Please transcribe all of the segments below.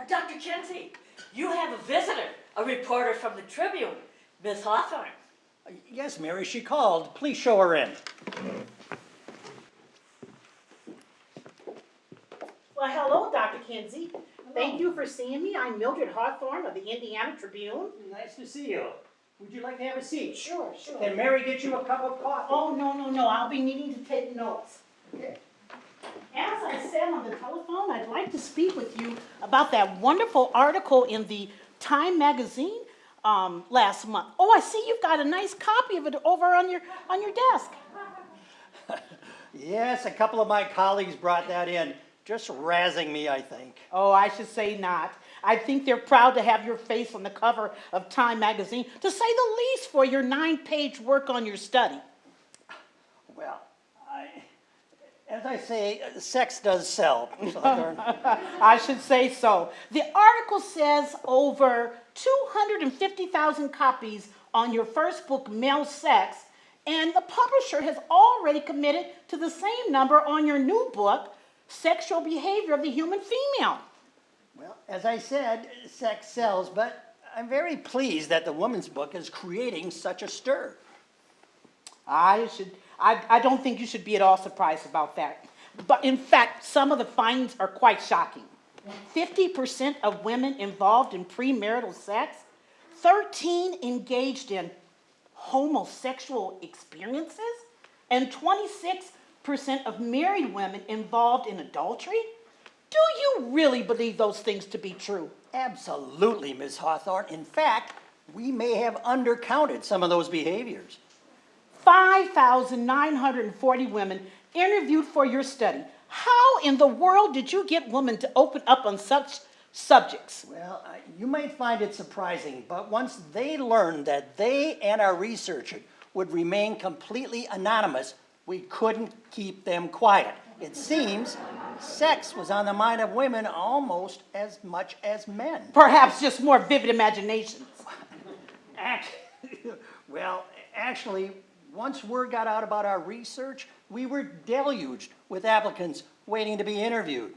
Uh, Dr. Kinsey, you have a visitor, a reporter from the Tribune, Miss Hawthorne. Uh, yes, Mary, she called. Please show her in. Well, hello, Dr. Kinsey. Thank you for seeing me. I'm Mildred Hawthorne of the Indiana Tribune. Nice to see you. Would you like to have a seat? Sure, sure. Can Mary get you a cup of coffee? Oh, no, no, no, I'll be needing to take notes. Okay. As I said on the I'd like to speak with you about that wonderful article in the Time magazine um, last month. Oh, I see you've got a nice copy of it over on your, on your desk. Yes, a couple of my colleagues brought that in, just razzing me, I think. Oh, I should say not. I think they're proud to have your face on the cover of Time magazine, to say the least, for your nine-page work on your study. Well, as I say, sex does sell. I should say so. The article says over 250,000 copies on your first book, Male Sex, and the publisher has already committed to the same number on your new book, Sexual Behavior of the Human Female. Well, as I said, sex sells, but I'm very pleased that the woman's book is creating such a stir. I should, I, I don't think you should be at all surprised about that. But in fact, some of the findings are quite shocking. 50% of women involved in premarital sex, 13 engaged in homosexual experiences, and 26% of married women involved in adultery. Do you really believe those things to be true? Absolutely, Ms. Hawthorne. In fact, we may have undercounted some of those behaviors. 5,940 women interviewed for your study. How in the world did you get women to open up on such subjects? Well, uh, you might find it surprising, but once they learned that they and our researcher would remain completely anonymous, we couldn't keep them quiet. It seems sex was on the mind of women almost as much as men. Perhaps just more vivid imaginations. Well, actually, once word got out about our research, we were deluged with applicants waiting to be interviewed.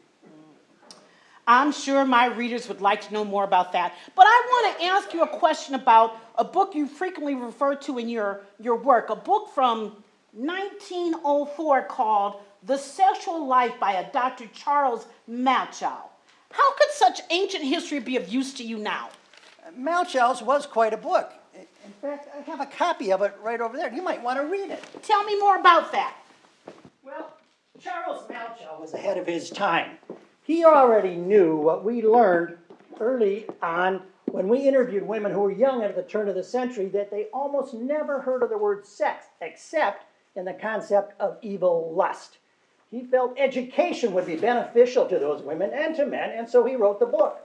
I'm sure my readers would like to know more about that. But I want to ask you a question about a book you frequently refer to in your, your work, a book from 1904 called The Sexual Life by a Dr. Charles Malchow. How could such ancient history be of use to you now? Malchow's was quite a book. In fact, I have a copy of it right over there. You might want to read it. Tell me more about that. Well, Charles Malchow was ahead of his time. He already knew what we learned early on when we interviewed women who were young at the turn of the century that they almost never heard of the word sex except in the concept of evil lust. He felt education would be beneficial to those women and to men, and so he wrote the book.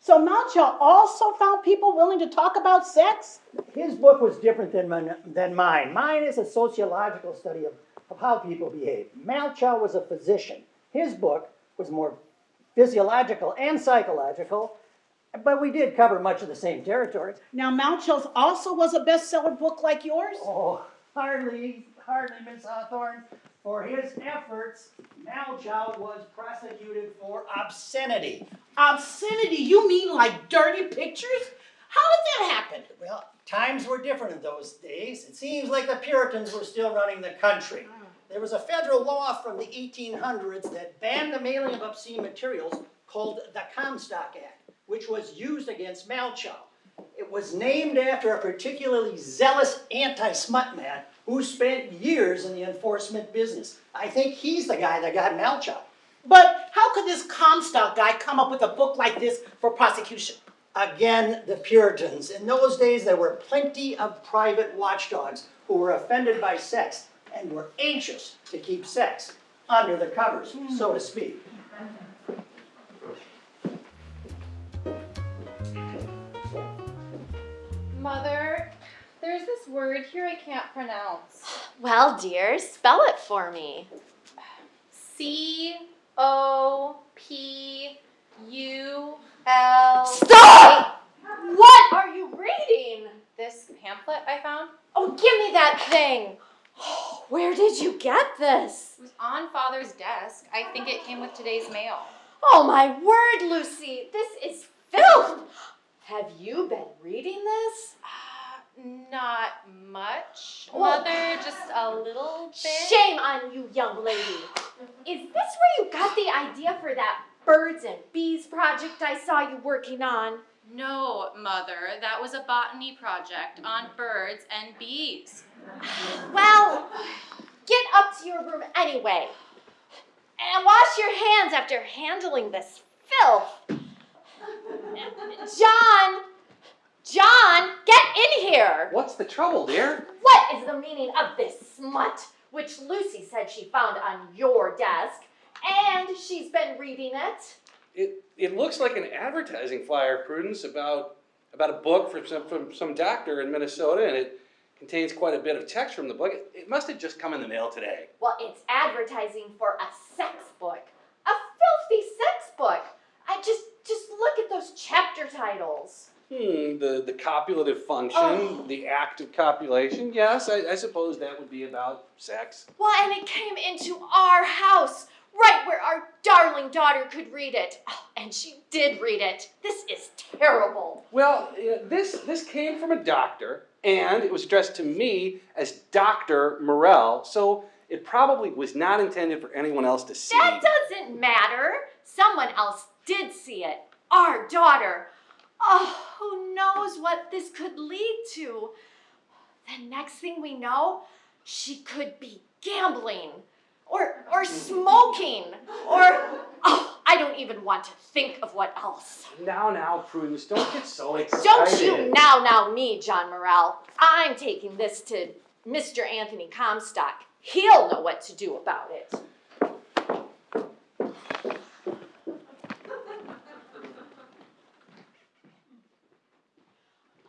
So Malchow also found people willing to talk about sex? His book was different than, min- than mine. Mine is a sociological study of, of how people behave. Malchow was a physician. His book was more physiological and psychological, but we did cover much of the same territory. Now, Malchow's also was a bestseller book like yours? Oh, hardly, hardly, Miss Hawthorne. For his efforts, Malchow was prosecuted for obscenity. Obscenity, you mean like dirty pictures? How did that happen? Well, times were different in those days. It seems like the Puritans were still running the country. There was a federal law from the 1800s that banned the mailing of obscene materials called the Comstock Act, which was used against Malchow. It was named after a particularly zealous anti-smut man who spent years in the enforcement business. I think he's the guy that got Malchow. But how could this Comstock guy come up with a book like this for prosecution? Again, the Puritans. In those days, there were plenty of private watchdogs who were offended by sex and were anxious to keep sex under the covers, so to speak. Mother, there's this word here I can't pronounce. Well, dear, spell it for me. C O P U L. Stop! What are you reading? This pamphlet I found Oh, give me that thing. Where did you get this? it was on Father's desk. I think it came with today's mail. Oh my word, Lucy, this is filth. Have you been reading this? Not much, Oh. mother. Just a little bit. Shame on you, young lady. Mm-hmm. Is this where you got the idea for that birds and bees project I saw you working on? No, mother. That was a botany project on birds and bees. Well, get up to your room anyway. And wash your hands after handling this filth. John! John, get in here! What's the trouble, dear? What is the meaning of this smut, which Lucy said she found on your desk, and she's been reading it? It it looks like an advertising flyer, Prudence, about about a book from some from some doctor in Minnesota, and it contains quite a bit of text from the book. It, it must have just come in the mail today. Well, it's advertising for a sex book. A filthy sex book. I just just look at those chapter titles. Hmm, the the copulative function, Oh. the act of copulation. Yes, I, I suppose that would be about sex. Well, and it came into our house, right where our darling daughter could read it. Oh, and she did read it. This is terrible. Well, uh, this this came from a doctor, and it was addressed to me as Doctor Morel. So it probably was not intended for anyone else to see. That doesn't matter. Someone else did see it. Our daughter. Oh, who knows what this could lead to? The next thing we know, she could be gambling or or smoking or oh, I don't even want to think of what else. Now, now, Prudence, don't get so excited. Don't you now now me, John Morrell. I'm taking this to Mr. Anthony Comstock. He'll know what to do about it.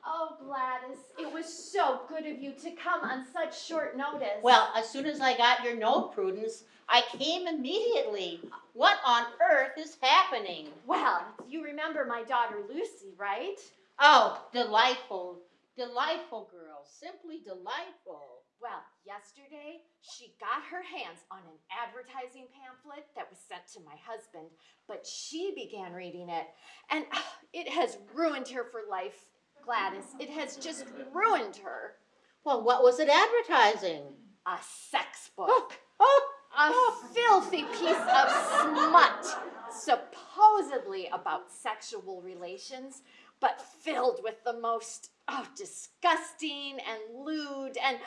Oh, Gladys, it was so good of you to come on such short notice. Well, as soon as I got your note, Prudence, I came immediately. What on earth is happening? well, you remember my daughter Lucy, right? Oh, delightful, delightful girl, simply delightful. Well, yesterday she got her hands on an advertising pamphlet that was sent to my husband, but she began reading it, and ah, it has ruined her for life, Gladys. It has just ruined her. Well, what was it advertising? A sex book. Oh, A oh. filthy piece of smut, supposedly about sexual relations, but filled with the most oh, disgusting and lewd and,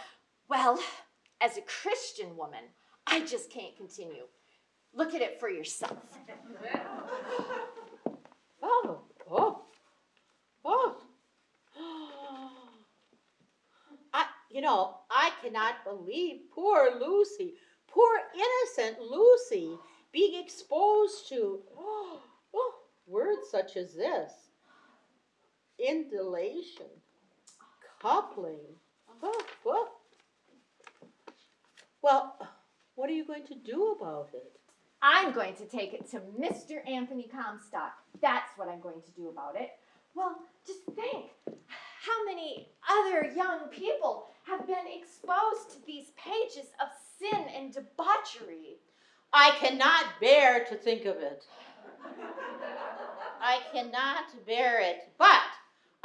well, as a Christian woman, I just can't continue. Look at it for yourself. oh, oh, oh. I, you know, I cannot believe poor Lucy, poor innocent Lucy, being exposed to oh, oh, words such as this indolation, coupling. Oh, oh. Well, what are you going to do about it? I'm going to take it to Mr. Anthony Comstock. That's what I'm going to do about it. Well, just think how many other young people have been exposed to these pages of sin and debauchery. I cannot bear to think of it. I cannot bear it. But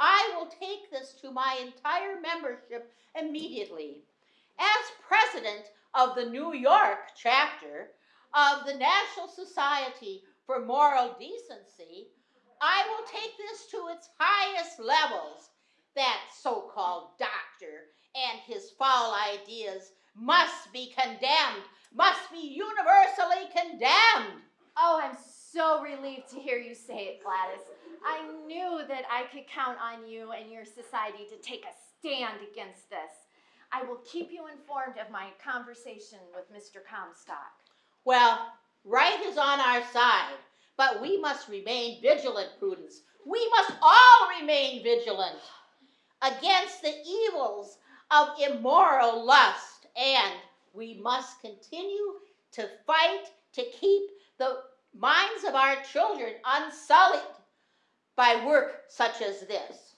I will take this to my entire membership immediately. As president of the New York chapter of the National Society for Moral Decency, I will take this to its highest levels. That so called doctor and his foul ideas must be condemned, must be universally condemned. Oh, I'm so relieved to hear you say it, Gladys. I knew that I could count on you and your society to take a stand against this. I will keep you informed of my conversation with Mr. Comstock. Well, right is on our side, but we must remain vigilant, Prudence. We must all remain vigilant against the evils of immoral lust, and we must continue to fight to keep the minds of our children unsullied by work such as this.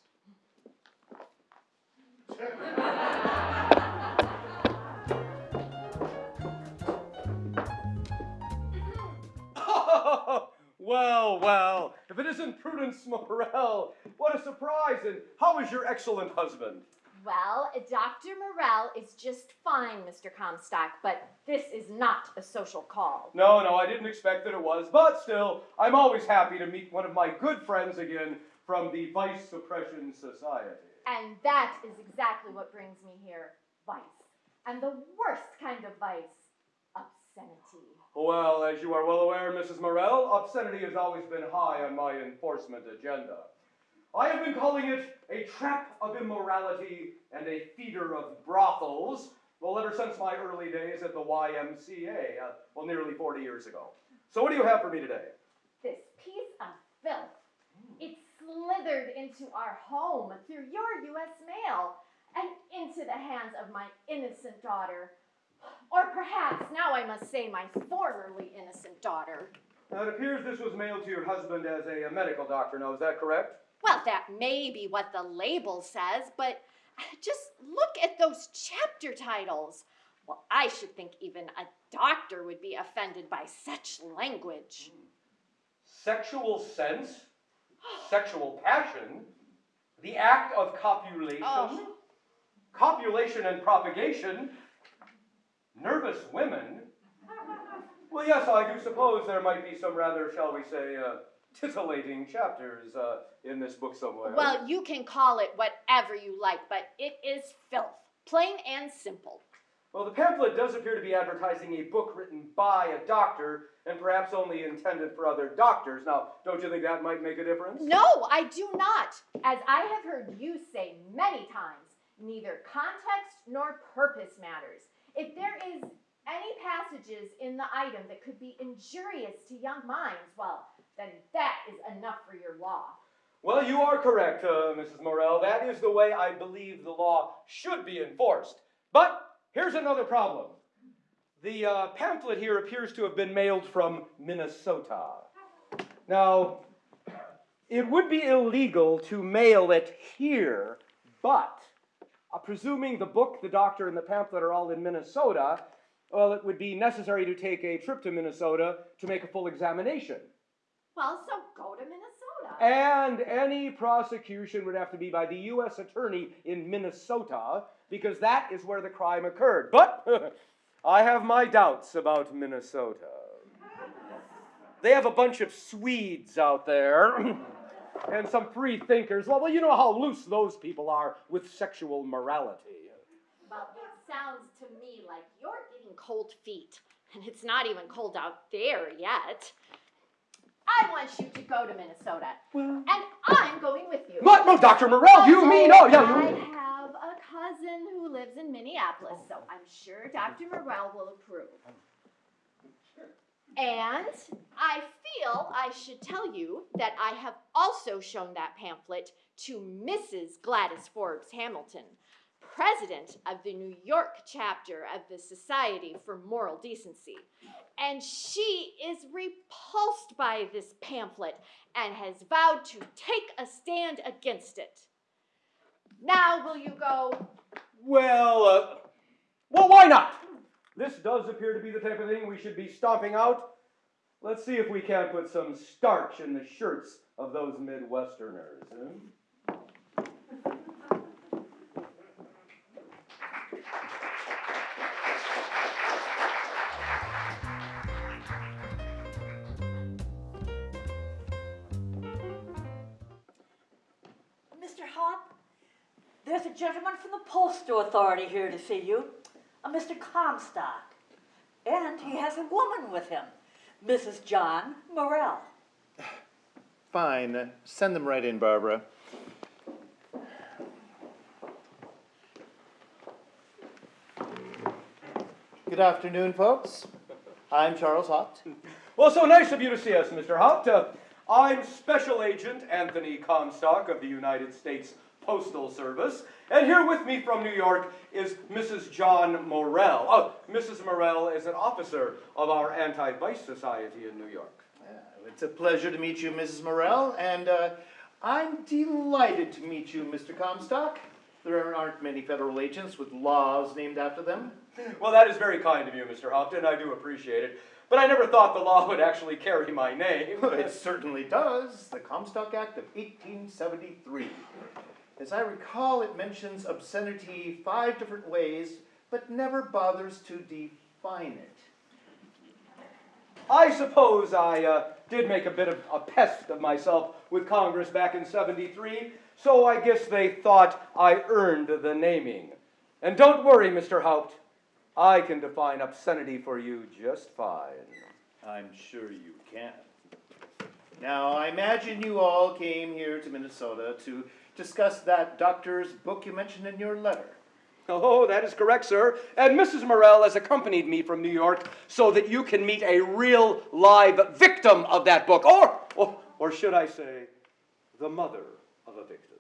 Well, well, if it isn't Prudence Morel, what a surprise! And how is your excellent husband? Well, Dr. Morel is just fine, Mr. Comstock, but this is not a social call. No, no, I didn't expect that it was, but still, I'm always happy to meet one of my good friends again from the Vice Suppression Society. And that is exactly what brings me here vice. And the worst kind of vice obscenity. Well, as you are well aware, Mrs. Morel, obscenity has always been high on my enforcement agenda. I have been calling it a trap of immorality and a feeder of brothels, well, ever since my early days at the YMCA, uh, well, nearly 40 years ago. So, what do you have for me today? This piece of filth. It slithered into our home through your U.S. mail and into the hands of my innocent daughter. Or perhaps now I must say my formerly innocent daughter. Now, it appears this was mailed to your husband as a, a medical doctor now, is that correct? Well, that may be what the label says, but just look at those chapter titles. Well, I should think even a doctor would be offended by such language. Sexual sense, sexual passion, the act of copulation, Oh. copulation and propagation, nervous women. Well, yes, I do suppose there might be some rather, shall we say, uh, titillating chapters uh, in this book somewhere. Well, you can call it whatever you like, but it is filth, plain and simple. Well, the pamphlet does appear to be advertising a book written by a doctor and perhaps only intended for other doctors. Now, don't you think that might make a difference? No, I do not. As I have heard you say many times, neither context nor purpose matters. If there is any passages in the item that could be injurious to young minds, well, then that is enough for your law. Well, you are correct, uh, Mrs. Morell. That is the way I believe the law should be enforced. But here's another problem. The uh, pamphlet here appears to have been mailed from Minnesota. Now, it would be illegal to mail it here, but uh, presuming the book, the doctor, and the pamphlet are all in Minnesota, well, it would be necessary to take a trip to Minnesota to make a full examination. Well, so go to Minnesota. And any prosecution would have to be by the U.S. Attorney in Minnesota because that is where the crime occurred. But I have my doubts about Minnesota. They have a bunch of Swedes out there and some free thinkers. Well, well, you know how loose those people are with sexual morality. Well, it sounds to me like you're getting cold feet, and it's not even cold out there yet. I want you to go to Minnesota, and I'm going with you. What? No, Dr. Morell, you mean? Oh, yeah, I you. have a cousin who lives in Minneapolis, so I'm sure Dr. Morel will approve. And I feel I should tell you that I have also shown that pamphlet to Mrs. Gladys Forbes Hamilton, president of the New York chapter of the Society for Moral Decency. And she is repulsed by this pamphlet and has vowed to take a stand against it. Now, will you go? Well, uh, well, why not? This does appear to be the type of thing we should be stomping out. Let's see if we can't put some starch in the shirts of those Midwesterners. eh? There's a gentleman from the postal authority here to see you, a Mr. Comstock. And he has a woman with him, Mrs. John Morel. Fine, send them right in, Barbara. Good afternoon, folks. I'm Charles Haupt. Well, so nice of you to see us, Mr. Haupt. Uh, I'm Special Agent Anthony Comstock of the United States Postal Service, and here with me from New York is Mrs. John Morel. Oh, Mrs. Morel is an officer of our Anti-Vice Society in New York. Uh, It's a pleasure to meet you, Mrs. Morel, and uh, I'm delighted to meet you, Mr. Comstock. There aren't many federal agents with laws named after them. Well, that is very kind of you, Mr. Haupt. I do appreciate it. But I never thought the law would actually carry my name. It certainly does. The Comstock Act of 1873. As I recall, it mentions obscenity five different ways, but never bothers to define it. I suppose I uh, did make a bit of a pest of myself with Congress back in 73, so I guess they thought I earned the naming. And don't worry, Mr. Haupt, I can define obscenity for you just fine. I'm sure you can. Now, I imagine you all came here to Minnesota to discuss that doctor's book you mentioned in your letter. Oh, that is correct, sir. And Mrs. Morell has accompanied me from New York so that you can meet a real live victim of that book, or, or, or should I say, the mother of a victim.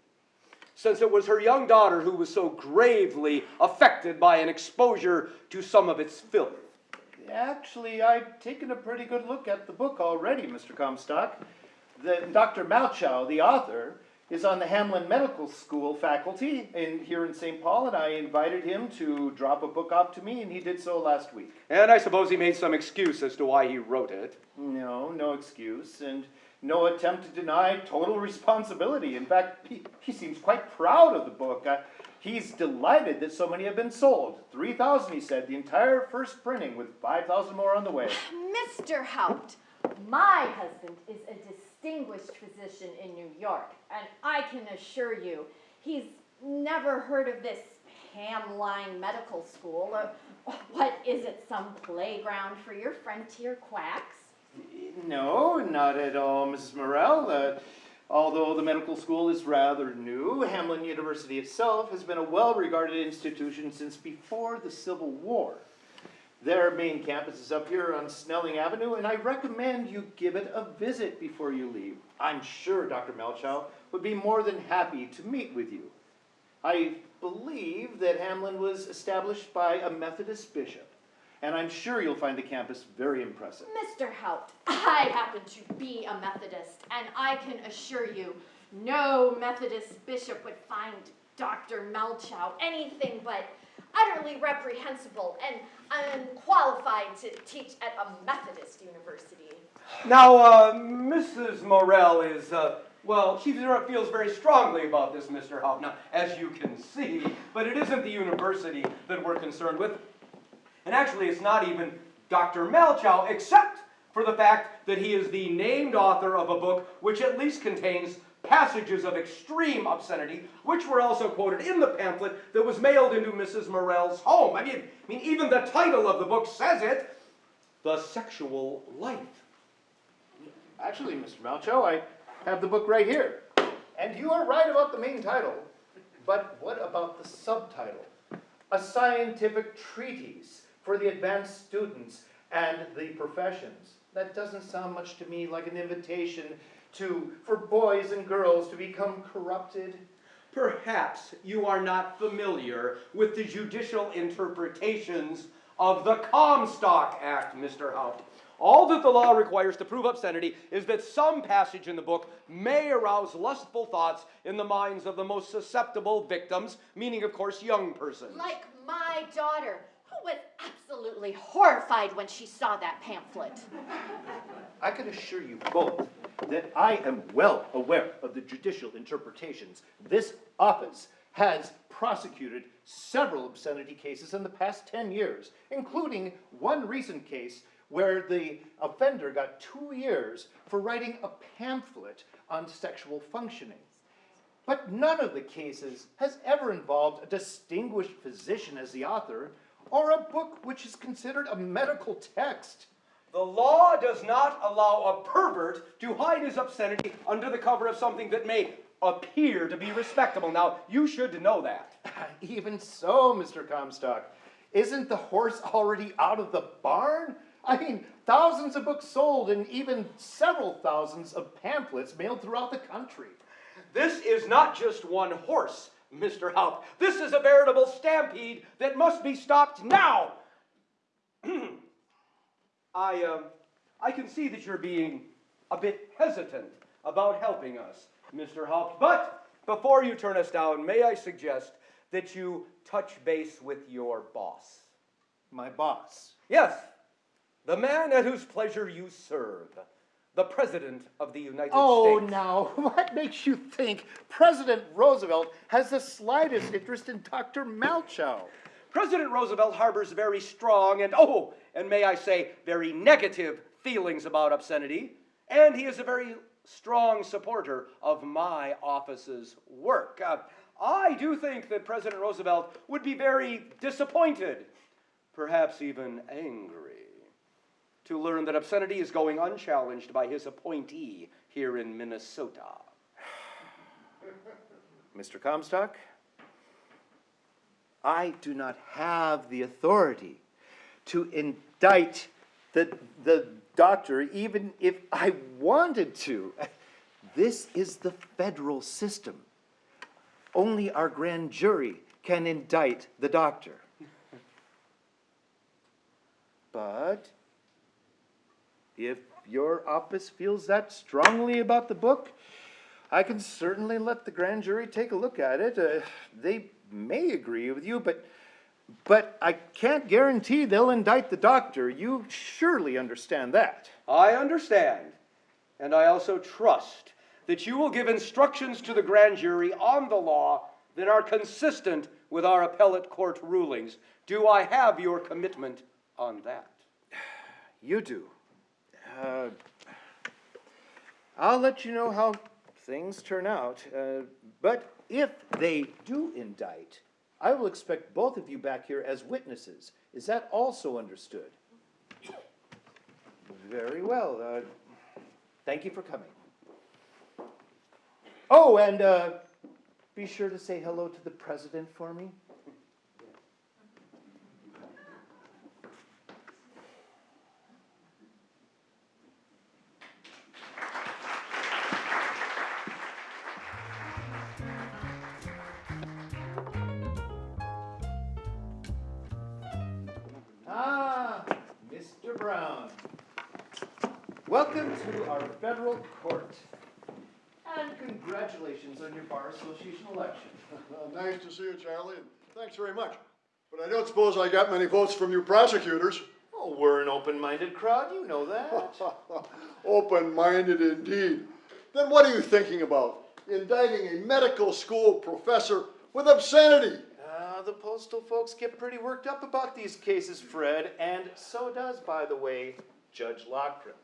Since it was her young daughter who was so gravely affected by an exposure to some of its filth. Actually, I've taken a pretty good look at the book already, Mr. Comstock. The, Dr. Malchow, the author, is on the Hamline Medical School faculty in, here in St. Paul, and I invited him to drop a book off to me, and he did so last week. And I suppose he made some excuse as to why he wrote it. No, no excuse, and no attempt to deny total responsibility. In fact, he, he seems quite proud of the book. Uh, he's delighted that so many have been sold. 3,000, he said, the entire first printing, with 5,000 more on the way. Mr. Haupt, my husband is a distinguished physician in New York, and I can assure you, he's never heard of this Hamline Medical School. Or, what is it, some playground for your frontier quacks? No, not at all, Mrs. Morell. Uh, although the medical school is rather new, Hamline University itself has been a well-regarded institution since before the Civil War. Their main campus is up here on Snelling Avenue, and I recommend you give it a visit before you leave. I'm sure Dr. Malchow would be more than happy to meet with you. I believe that Hamline was established by a Methodist bishop, and I'm sure you'll find the campus very impressive. Mr. Haupt, I happen to be a Methodist, and I can assure you, no Methodist bishop would find Dr. Malchow anything but utterly reprehensible and unqualified to teach at a Methodist university. Now, uh, Mrs. Morell is, uh, well, she feels very strongly about this, Mr. Now, as you can see, but it isn't the university that we're concerned with. And actually, it's not even Dr. Malchow, except for the fact that he is the named author of a book which at least contains passages of extreme obscenity, which were also quoted in the pamphlet that was mailed into Mrs. Morell's home. I mean, I mean, even the title of the book says it, The Sexual Life. Actually, Mr. Malchow, I have the book right here. And you are right about the main title. But what about the subtitle? A scientific treatise for the advanced students and the professions. That doesn't sound much to me like an invitation to, for boys and girls to become corrupted. Perhaps you are not familiar with the judicial interpretations of the Comstock Act, Mr. Haupt. All that the law requires to prove obscenity is that some passage in the book may arouse lustful thoughts in the minds of the most susceptible victims, meaning, of course, young persons. Like my daughter, who was absolutely horrified when she saw that pamphlet. I can assure you both that I am well aware of the judicial interpretations. This office has prosecuted several obscenity cases in the past 10 years, including one recent case where the offender got two years for writing a pamphlet on sexual functioning. But none of the cases has ever involved a distinguished physician as the author or a book which is considered a medical text. The law does not allow a pervert to hide his obscenity under the cover of something that may appear to be respectable. Now, you should know that. Even so, Mr. Comstock, isn't the horse already out of the barn? I mean, thousands of books sold and even several thousands of pamphlets mailed throughout the country. This is not just one horse, Mr. Haupt. This is a veritable stampede that must be stopped now. I, um, I can see that you're being a bit hesitant about helping us, Mr. Haupt. But before you turn us down, may I suggest that you touch base with your boss? My boss. Yes, the man at whose pleasure you serve, the President of the United Oh, States. Oh, now, what makes you think President Roosevelt has the slightest interest in Dr. Malchow? President Roosevelt harbors very strong and, oh, and may I say, very negative feelings about obscenity, and he is a very strong supporter of my office's work. Uh, I do think that President Roosevelt would be very disappointed, perhaps even angry, to learn that obscenity is going unchallenged by his appointee here in Minnesota. Mr. Comstock, I do not have the authority to indict the, the doctor, even if I wanted to. This is the federal system. Only our grand jury can indict the doctor. But if your office feels that strongly about the book, I can certainly let the grand jury take a look at it. Uh, they may agree with you, but, but I can't guarantee they'll indict the doctor. You surely understand that. I understand, and I also trust that you will give instructions to the grand jury on the law that are consistent with our appellate court rulings. Do I have your commitment on that? You do. Uh, I'll let you know how things turn out. Uh, but if they do indict, I will expect both of you back here as witnesses. Is that also understood? Very well. Uh, thank you for coming. Oh, and uh, be sure to say hello to the president for me. Thanks very much. But I don't suppose I got many votes from you prosecutors. Oh, we're an open-minded crowd, you know that. Open-minded indeed. Then what are you thinking about? Indicting a medical school professor with obscenity? Uh, the postal folks get pretty worked up about these cases, Fred, and so does, by the way, Judge Lochren.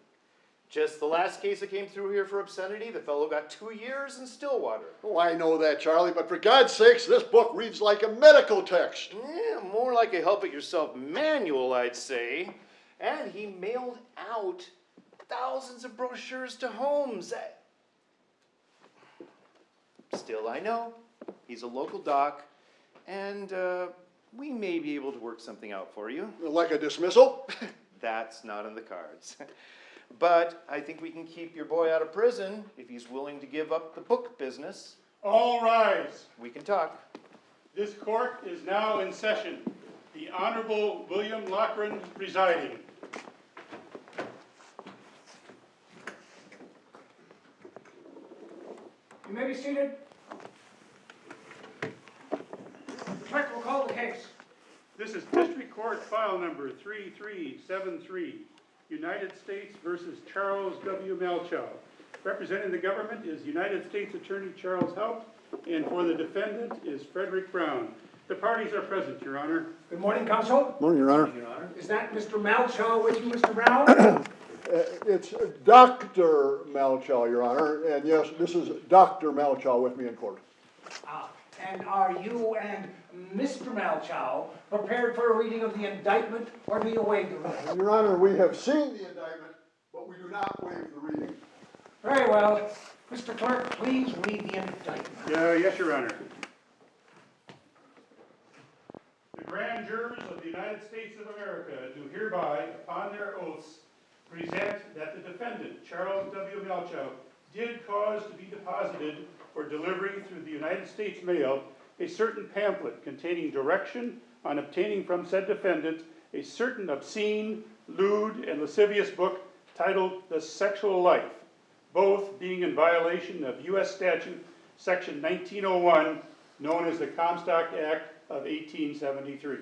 Just the last case that came through here for obscenity, the fellow got two years in Stillwater. Oh, I know that, Charlie, but for God's sakes, this book reads like a medical text. Yeah, more like a help-it-yourself manual, I'd say. And he mailed out thousands of brochures to homes. Still, I know, he's a local doc, and uh, we may be able to work something out for you. Like a dismissal? That's not in the cards. But I think we can keep your boy out of prison if he's willing to give up the book business. All rise. We can talk. This court is now in session. The Honorable William Lochren presiding. You may be seated. The clerk will call the case. This is District Court File Number 3373, United States versus Charles W. Malchow. Representing the government is United States Attorney Charles Haupt, and for the defendant is Frederick Brown. The parties are present, Your Honor. Good morning, counsel. Morning, Your Honor. Your Honor. Is that Mr. Malchow with you, Mr. Brown? Uh, It's Dr. Malchow, Your Honor, and yes, this is Dr. Malchow with me in court. Ah, And are you and Mr. Malchow prepared for a reading of the indictment, or do you waive the reading? Your Honor, we have seen the indictment, but we do not waive the reading. Very well. Mr. Clerk, please read the indictment. Yeah, yes, Your Honor. The grand jurors of the United States of America do hereby, upon their oaths, present that the defendant, Charles W. Malchow, did cause to be deposited for delivery through the United States mail a certain pamphlet containing direction on obtaining from said defendant a certain obscene, lewd, and lascivious book titled The Sexual Life, both being in violation of U.S. statute section 1901, known as the Comstock Act of 1873.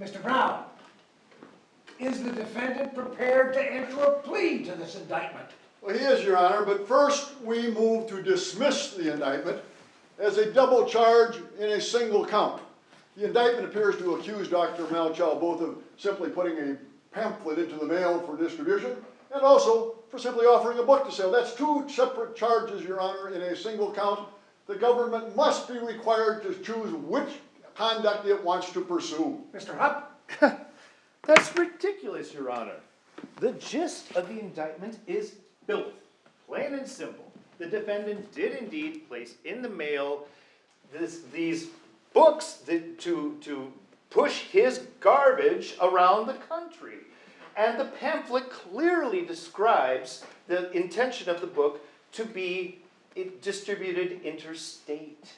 Mr. Brown, is the defendant prepared to enter a plea to this indictment? Well, he is, Your Honor, but first we move to dismiss the indictment as a double charge in a single count. The indictment appears to accuse Dr. Malchow both of simply putting a pamphlet into the mail for distribution and also for simply offering a book to sell. That's two separate charges, Your Honor, in a single count. The government must be required to choose which conduct it wants to pursue. Mr. Haupt? That's ridiculous, Your Honor. The gist of the indictment is filth, plain and simple. The defendant did indeed place in the mail this, these books that, to, to push his garbage around the country. And the pamphlet clearly describes the intention of the book to be eh, distributed interstate.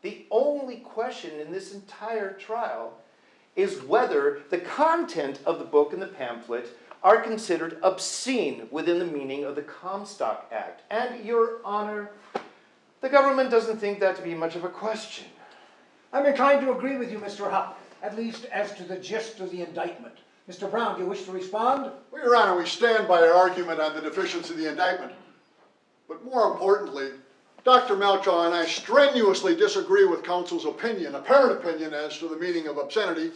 The only question in this entire trial is whether the content of the book and the pamphlet are considered obscene within the meaning of the Comstock Act. And, Your Honor, the government doesn't think that to be much of a question. I'm inclined to agree with you, Mr. Haupt, at least as to the gist of the indictment. Mr. Brown, do you wish to respond? Well, Your Honor, we stand by our argument on the deficiency of the indictment. But more importantly, Dr. Malchow and I strenuously disagree with counsel's opinion, apparent opinion as to the meaning of obscenity.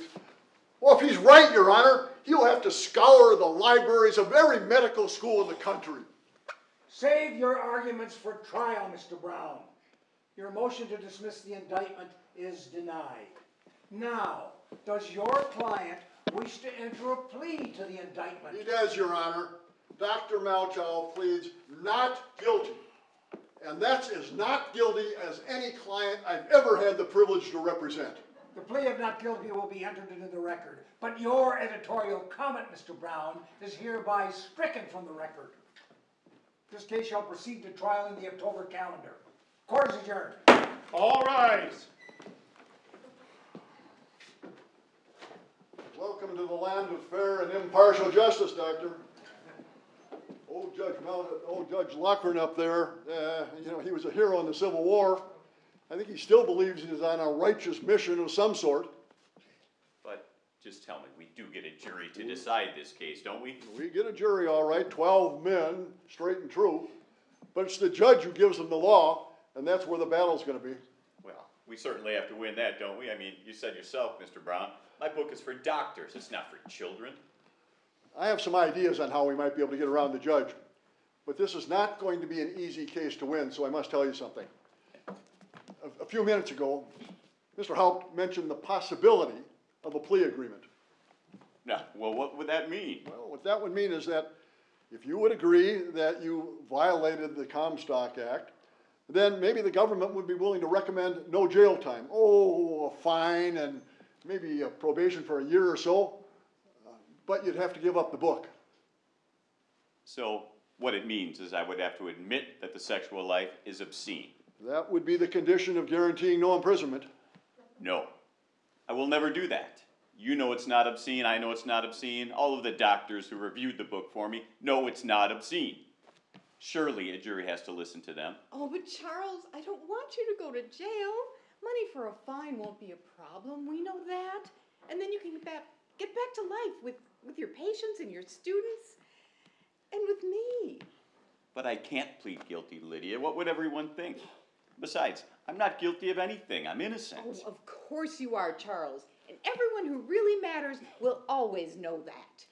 Well, if he's right, Your Honor, he'll have to scour the libraries of every medical school in the country. Save your arguments for trial, Mr. Brown. Your motion to dismiss the indictment is denied. Now, does your client wish to enter a plea to the indictment? He does, Your Honor. Dr. Malchow pleads not guilty. And that's as not guilty as any client I've ever had the privilege to represent. The plea of not guilty will be entered into the record, but your editorial comment, Mr. Brown, is hereby stricken from the record. This case shall proceed to trial in the October calendar. Court is adjourned. All rise. Welcome to the land of fair and impartial justice, Doctor. Old Judge Mel, old Judge Lochren up there, uh, you know, he was a hero in the Civil War. I think he still believes he's on a righteous mission of some sort. But just tell me, we do get a jury to decide this case, don't we? We get a jury, all right, twelve men, straight and true. But it's the judge who gives them the law, and that's where the battle's gonna be. Well, we certainly have to win that, don't we? I mean, you said yourself, Mr. Brown, my book is for doctors, it's not for children. I have some ideas on how we might be able to get around the judge. But this is not going to be an easy case to win, so I must tell you something. A, a few minutes ago, Mr. Haupt mentioned the possibility of a plea agreement. No, well, what would that mean? Well, what that would mean is that if you would agree that you violated the Comstock Act, then maybe the government would be willing to recommend no jail time. Oh, a fine and maybe a probation for a year or so, but you'd have to give up the book. So, what it means is I would have to admit that the sexual life is obscene. That would be the condition of guaranteeing no imprisonment. No, I will never do that. You know it's not obscene, I know it's not obscene, all of the doctors who reviewed the book for me know it's not obscene. Surely a jury has to listen to them. Oh, but Charles, I don't want you to go to jail. Money for a fine won't be a problem. We know that. And then you can get back, get back to life with, with your patients and your students and with me. But I can't plead guilty, Lydia. What would everyone think? Besides, I'm not guilty of anything. I'm innocent. Oh, of course you are, Charles. And everyone who really matters will always know that.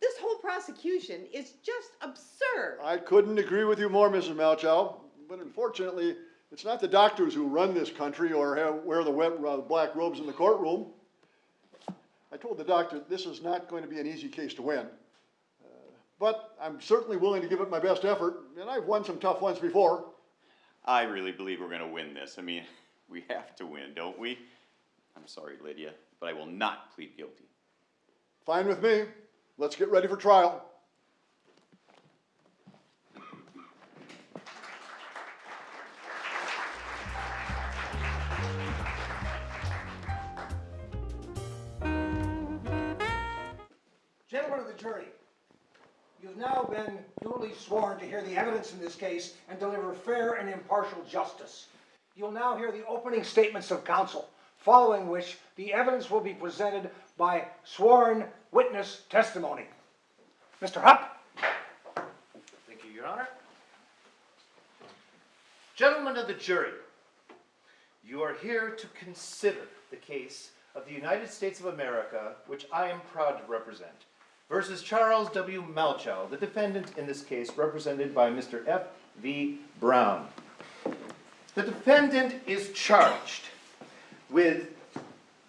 This whole prosecution is just absurd. I couldn't agree with you more, Mrs. Malchow, but unfortunately, it's not the doctors who run this country or have, wear the wet, uh, black robes in the courtroom. I told the doctor this is not going to be an easy case to win. Uh, but I'm certainly willing to give it my best effort, and I've won some tough ones before. I really believe we're going to win this. I mean, we have to win, don't we? I'm sorry, Lydia, but I will not plead guilty. Fine with me. Let's get ready for trial. Jury, you've now been duly sworn to hear the evidence in this case and deliver fair and impartial justice. You'll now hear the opening statements of counsel. following which the evidence will be presented by sworn witness testimony. Mr. Haupt? Thank you, Your Honor. Gentlemen of the jury, you are here to consider the case of the United States of America, which I am proud to represent, versus Charles W. Malchow, the defendant in this case, represented by Mr. F. V. Brown. The defendant is charged with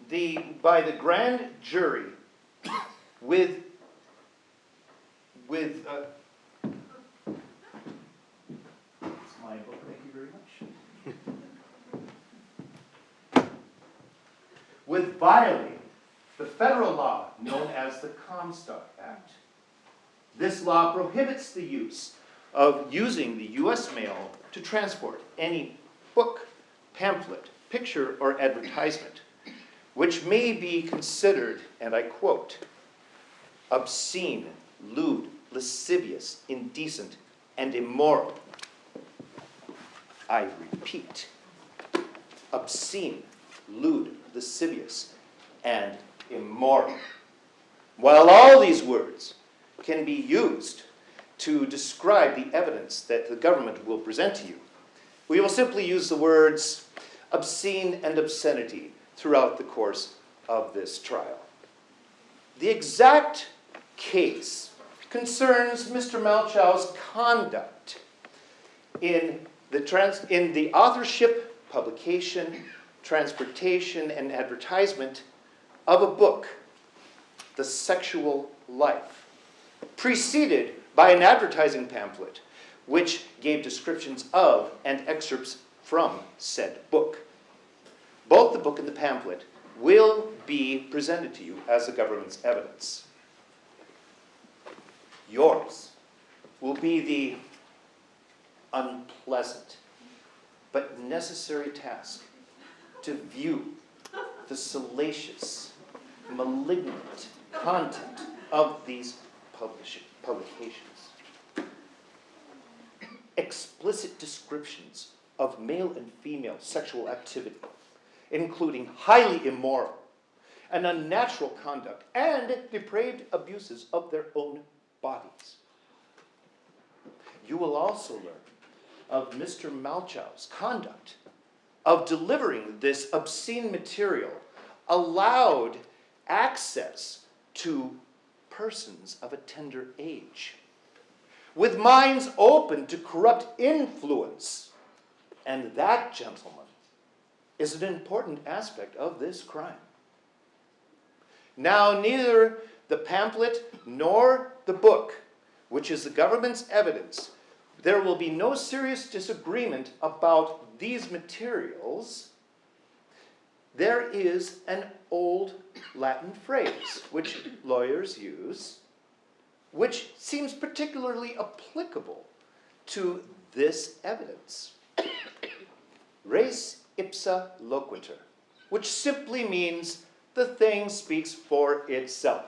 the, by the grand jury, with, with, uh, my book, thank you very much. With violating the federal law known as the Comstock Act. This law prohibits the use of using the U.S. mail to transport any book, pamphlet, picture, or advertisement, which may be considered, and I quote, obscene, lewd, lascivious, indecent, and immoral. I repeat, obscene, lewd, lascivious, and immoral. While all these words can be used to describe the evidence that the government will present to you, we will simply use the words obscene and obscenity throughout the course of this trial. The exact case concerns Mr. Malchow's conduct in the, trans- in the authorship, publication, transportation, and advertisement of a book, The Sexual Life, preceded by an advertising pamphlet which gave descriptions of and excerpts from said book. Both the book and the pamphlet will be presented to you as the government's evidence. Yours will be the unpleasant but necessary task to view the salacious, malignant content of these publications. Explicit descriptions of male and female sexual activity, including highly immoral and unnatural conduct and depraved abuses of their own bodies. You will also learn of Mr. Malchow's conduct of delivering this obscene material allowed access to persons of a tender age, with minds open to corrupt influence. And that, gentlemen, is an important aspect of this crime. Now, neither the pamphlet nor the book, which is the government's evidence, there will be no serious disagreement about these materials. There is an old Latin phrase which lawyers use, which seems particularly applicable to this evidence. Res ipsa loquitur, which simply means the thing speaks for itself.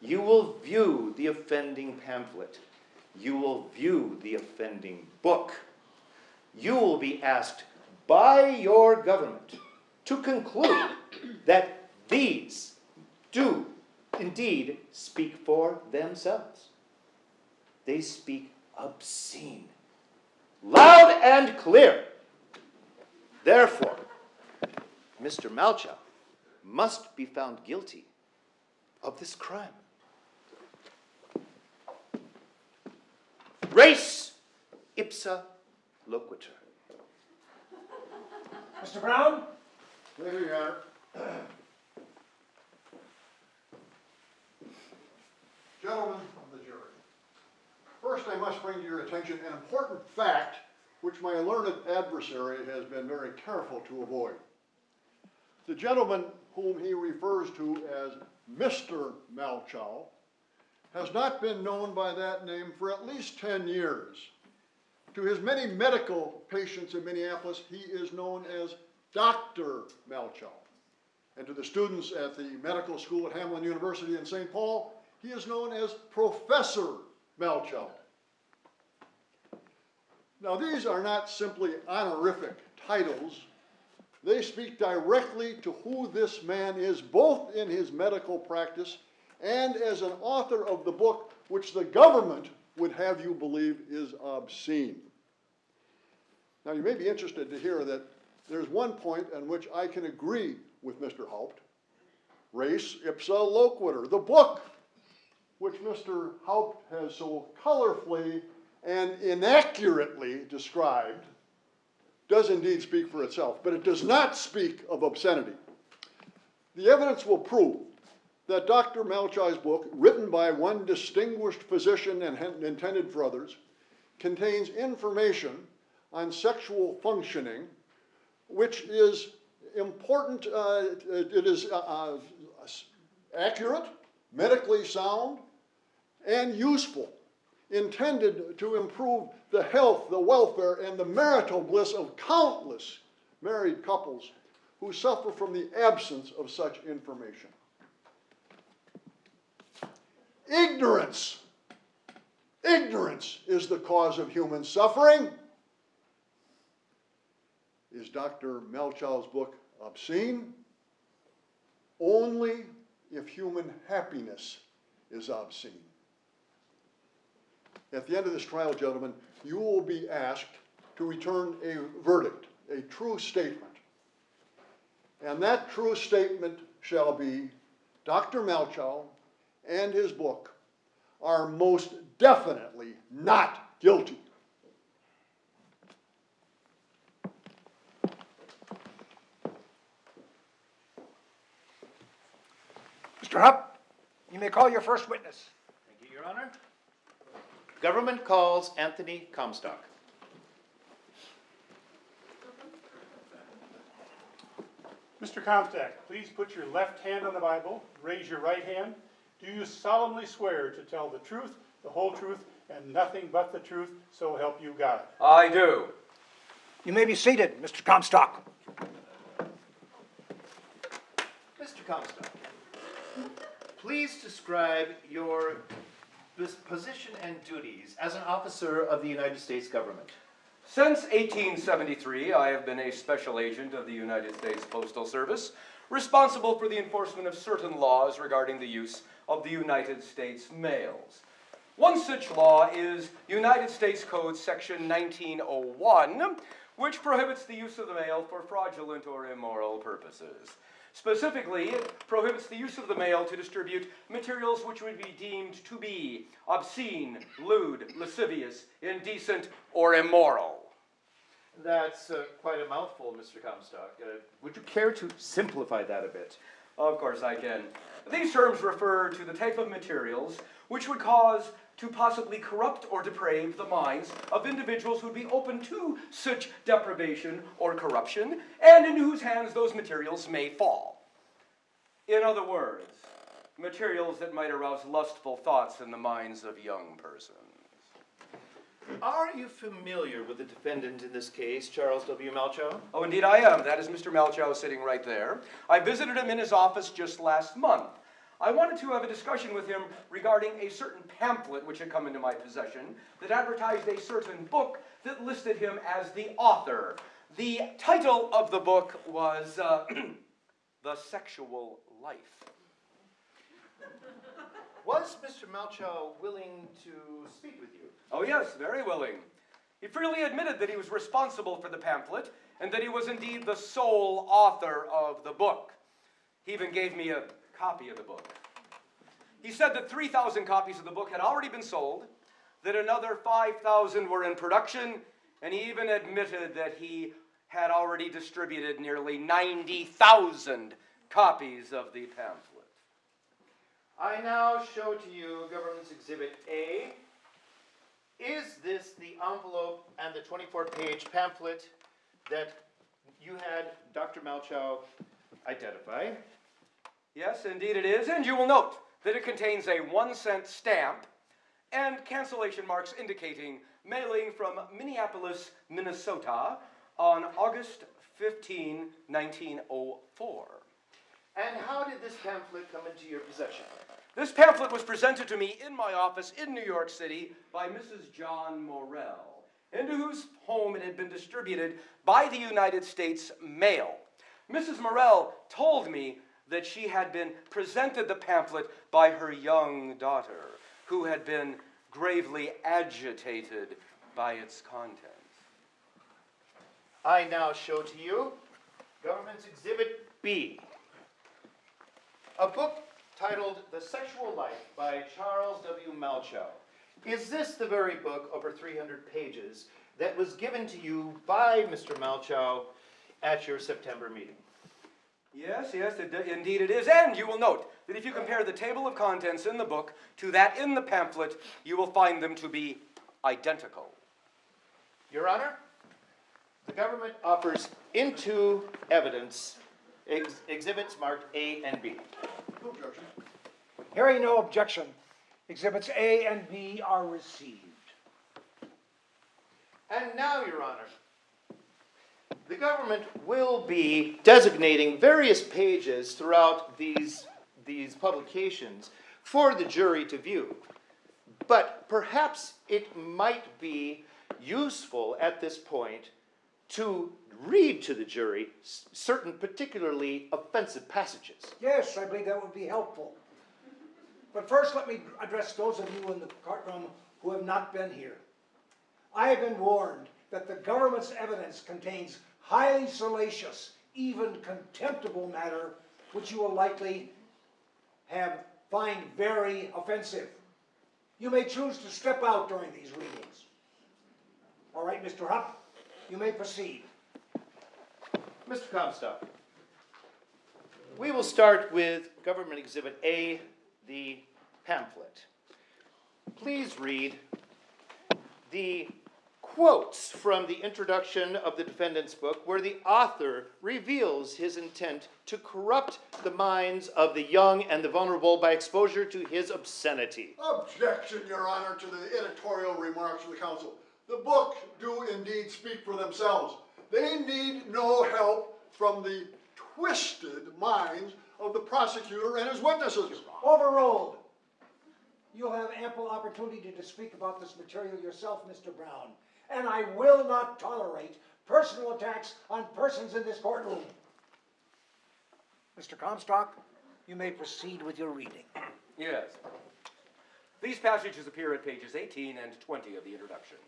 You will view the offending pamphlet. You will view the offending book. You will be asked by your government to conclude that these do indeed speak for themselves. They speak obscene, loud and clear. Therefore, Mr. Malchow must be found guilty of this crime. Res ipsa loquitur. Mr. Brown? Thank you, Your Honor. Gentlemen of the jury, first I must bring to your attention an important fact which my learned adversary has been very careful to avoid. The gentleman whom he refers to as Mr. Malchow has not been known by that name for at least 10 years. To his many medical patients in Minneapolis, he is known as Dr. Malchow. And to the students at the medical school at Hamline University in St. Paul, he is known as Professor Malchow. Now, these are not simply honorific titles They speak directly to who this man is, both in his medical practice and as an author of the book which the government would have you believe is obscene. Now, you may be interested to hear that there's one point on which I can agree with Mr. Haupt. Res ipsa loquitur, the book which Mr. Haupt has so colorfully and inaccurately described, does indeed speak for itself, but it does not speak of obscenity. The evidence will prove that Dr. Malchow's book, written by one distinguished physician and intended for others, contains information on sexual functioning, which is important, uh, it is uh, uh, accurate, medically sound, and useful, intended to improve the health, the welfare, and the marital bliss of countless married couples who suffer from the absence of such information. Ignorance. Ignorance is the cause of human suffering. Is Dr. Malchow's book obscene? Only if human happiness is obscene. At the end of this trial, gentlemen, you will be asked to return a verdict, a true statement. And that true statement shall be Dr. Malchow and his book are most definitely not guilty. Mr. Haupt, you may call your first witness. Thank you, Your Honor. Government calls Anthony Comstock. Mr. Comstock, please put your left hand on the Bible, raise your right hand. Do you solemnly swear to tell the truth, the whole truth, and nothing but the truth, so help you God? I do. You may be seated, Mr. Comstock. Mr. Comstock, please describe your position and duties as an officer of the United States government. Since 1873, I have been a special agent of the United States Postal Service, responsible for the enforcement of certain laws regarding the use of the United States mails. One such law is United States Code Section 1901, which prohibits the use of the mail for fraudulent or immoral purposes. Specifically, it prohibits the use of the mail to distribute materials which would be deemed to be obscene, lewd, lascivious, indecent, or immoral. That's uh, quite a mouthful, Mr. Comstock. Uh, would you care to simplify that a bit? Of course I can. These terms refer to the type of materials which would cause to possibly corrupt or deprave the minds of individuals who would be open to such deprivation or corruption, and into whose hands those materials may fall. In other words, materials that might arouse lustful thoughts in the minds of young persons. Are you familiar with the defendant in this case, Charles W. Malchow? Oh, indeed I am. That is Mr. Malchow sitting right there. I visited him in his office just last month. I wanted to have a discussion with him regarding a certain pamphlet which had come into my possession that advertised a certain book that listed him as the author. The title of the book was uh, The Sexual Life. Was Mr. Malchow willing to speak with you? Oh, yes, very willing. He freely admitted that he was responsible for the pamphlet and that he was indeed the sole author of the book. He even gave me a copy of the book. He said that 3,000 copies of the book had already been sold, that another 5,000 were in production, and he even admitted that he had already distributed nearly 90,000 copies of the pamphlet. I now show to you Government's Exhibit A. Is this the envelope and the 24 page pamphlet that you had Dr. Malchow identify? Yes, indeed it is, and you will note that it contains a one cent stamp and cancellation marks indicating mailing from Minneapolis, Minnesota on August 15, 1904. And how did this pamphlet come into your possession? This pamphlet was presented to me in my office in New York City by Mrs. John Morell, into whose home it had been distributed by the United States Mail. Mrs. Morell told me that she had been presented the pamphlet by her young daughter, who had been gravely agitated by its contents. I now show to you Government's Exhibit B, a book titled The Sexual Life by Charles W. Malchow. Is this the very book, over 300 pages, that was given to you by Mr. Malchow at your September meeting? Yes, yes, it, indeed it is. And you will note that if you compare the table of contents in the book to that in the pamphlet, you will find them to be identical. Your Honor, the government offers into evidence ex- exhibits marked A and B. No objection. Hearing no objection, exhibits A and B are received. And now, Your Honor, the government will be designating various pages throughout these, these publications for the jury to view. But perhaps it might be useful at this point to read to the jury certain particularly offensive passages. Yes, I believe that would be helpful. But first, let me address those of you in the courtroom who have not been here. I have been warned that the government's evidence contains highly salacious, even contemptible matter, which you will likely have find very offensive. You may choose to step out during these readings. All right, Mr. Haupt, you may proceed. Mr. Comstock, we will start with Government Exhibit A, the pamphlet. Please read the quotes from the introduction of the defendant's book where the author reveals his intent to corrupt the minds of the young and the vulnerable by exposure to his obscenity. Objection, Your Honor, to the editorial remarks of the counsel. The books do indeed speak for themselves. They need no help from the twisted minds of the prosecutor and his witnesses. Overruled. You'll have ample opportunity to speak about this material yourself, Mr. Brown. And I will not tolerate personal attacks on persons in this courtroom. Mr. Comstock, you may proceed with your reading. Yes. These passages appear at pages 18 and 20 of the introduction.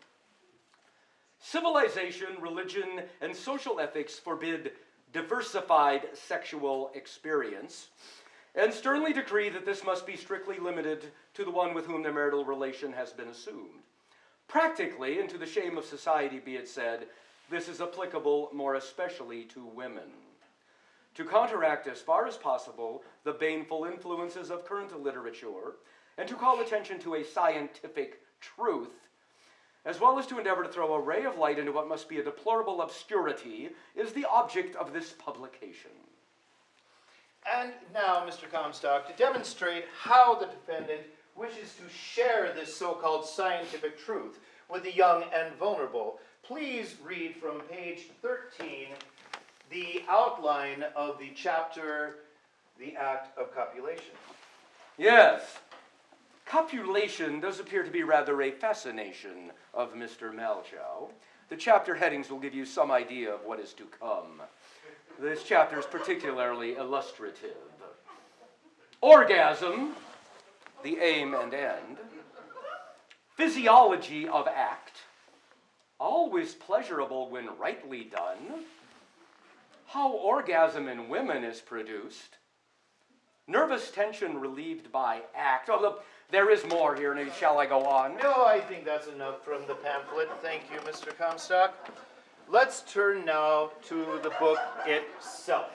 Civilization, religion, and social ethics forbid diversified sexual experience and sternly decree that this must be strictly limited to the one with whom the marital relation has been assumed. Practically, and to the shame of society be it said, this is applicable more especially to women. To counteract as far as possible the baneful influences of current literature, and to call attention to a scientific truth, as well as to endeavor to throw a ray of light into what must be a deplorable obscurity, is the object of this publication. And now, Mr. Comstock, to demonstrate how the defendant wishes to share this so-called scientific truth with the young and vulnerable, please read from page 13 the outline of the chapter, The Act of Copulation. Yes, copulation does appear to be rather a fascination of Mr. Malchow. The chapter headings will give you some idea of what is to come. This chapter is particularly illustrative. Orgasm, the aim and end. Physiology of act, always pleasurable when rightly done. How orgasm in women is produced. Nervous tension relieved by act. Oh, look, there is more here, and shall I go on? No, I think that's enough from the pamphlet. Thank you, Mr. Comstock. Let's turn now to the book itself.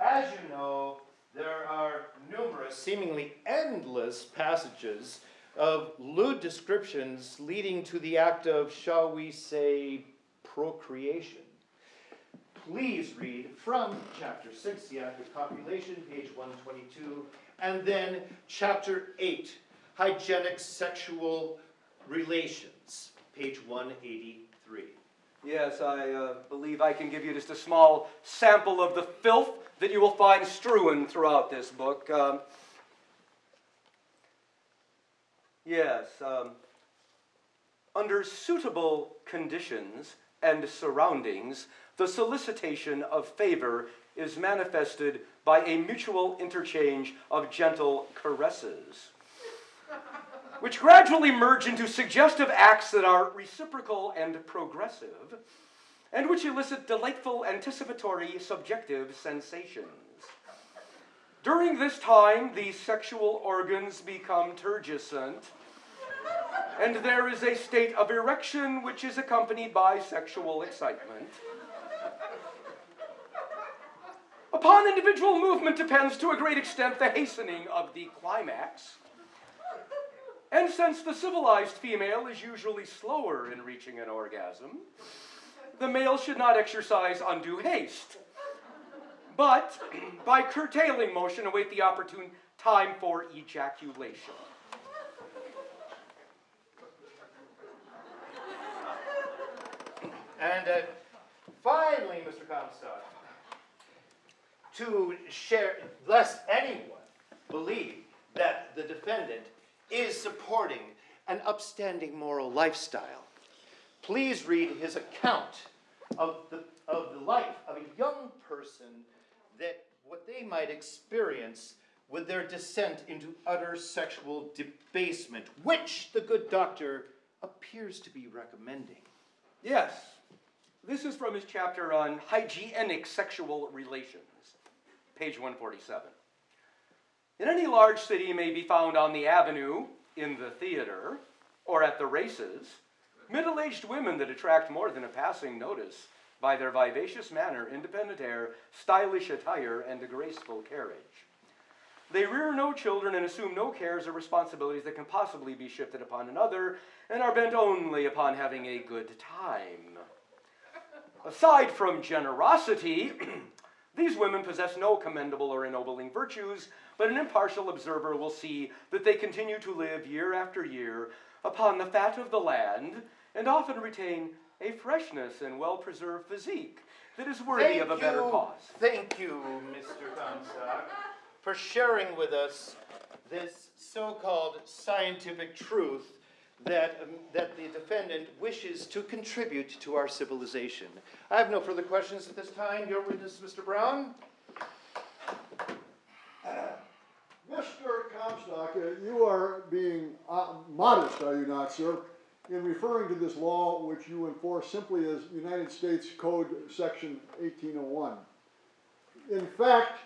As you know, there are numerous, seemingly endless passages of lewd descriptions leading to the act of, shall we say, procreation. Please read from chapter 6, the act of copulation, page 122, and then chapter 8, hygienic sexual relations, page 183. Yes, I uh, believe I can give you just a small sample of the filth that you will find strewn throughout this book. Um, yes, um, under suitable conditions, and surroundings, the solicitation of favor is manifested by a mutual interchange of gentle caresses, which gradually merge into suggestive acts that are reciprocal and progressive, and which elicit delightful anticipatory subjective sensations. During this time, the sexual organs become turgescent, and there is a state of erection which is accompanied by sexual excitement. Upon individual movement depends to a great extent the hastening of the climax. And since the civilized female is usually slower in reaching an orgasm, the male should not exercise undue haste, but by curtailing motion await the opportune time for ejaculation. And uh, finally, Mr. Comstock, to share, lest anyone believe that the defendant is supporting an upstanding moral lifestyle, please read his account of the, of the life of a young person that what they might experience with their descent into utter sexual debasement, which the good doctor appears to be recommending. Yes, this is from his chapter on hygienic sexual relations, page 147. In any large city may be found on the avenue, in the theater, or at the races, middle aged women that attract more than a passing notice by their vivacious manner, independent air, stylish attire, and a graceful carriage. They rear no children and assume no cares or responsibilities that can possibly be shifted upon another, and are bent only upon having a good time. Aside from generosity, these women possess no commendable or ennobling virtues, but an impartial observer will see that they continue to live year after year upon the fat of the land, and often retain a freshness and well-preserved physique that is worthy Thank of a better cause. Thank you, Mr. Comstock, for sharing with us this so-called scientific truth that, um, that the defendant wishes to contribute to our civilization. I have no further questions at this time. Your witness, Mr. Brown? Mr. Comstock, uh, you are being uh, modest, are you not, sir, in referring to this law which you enforce simply as United States Code Section 1801. In fact,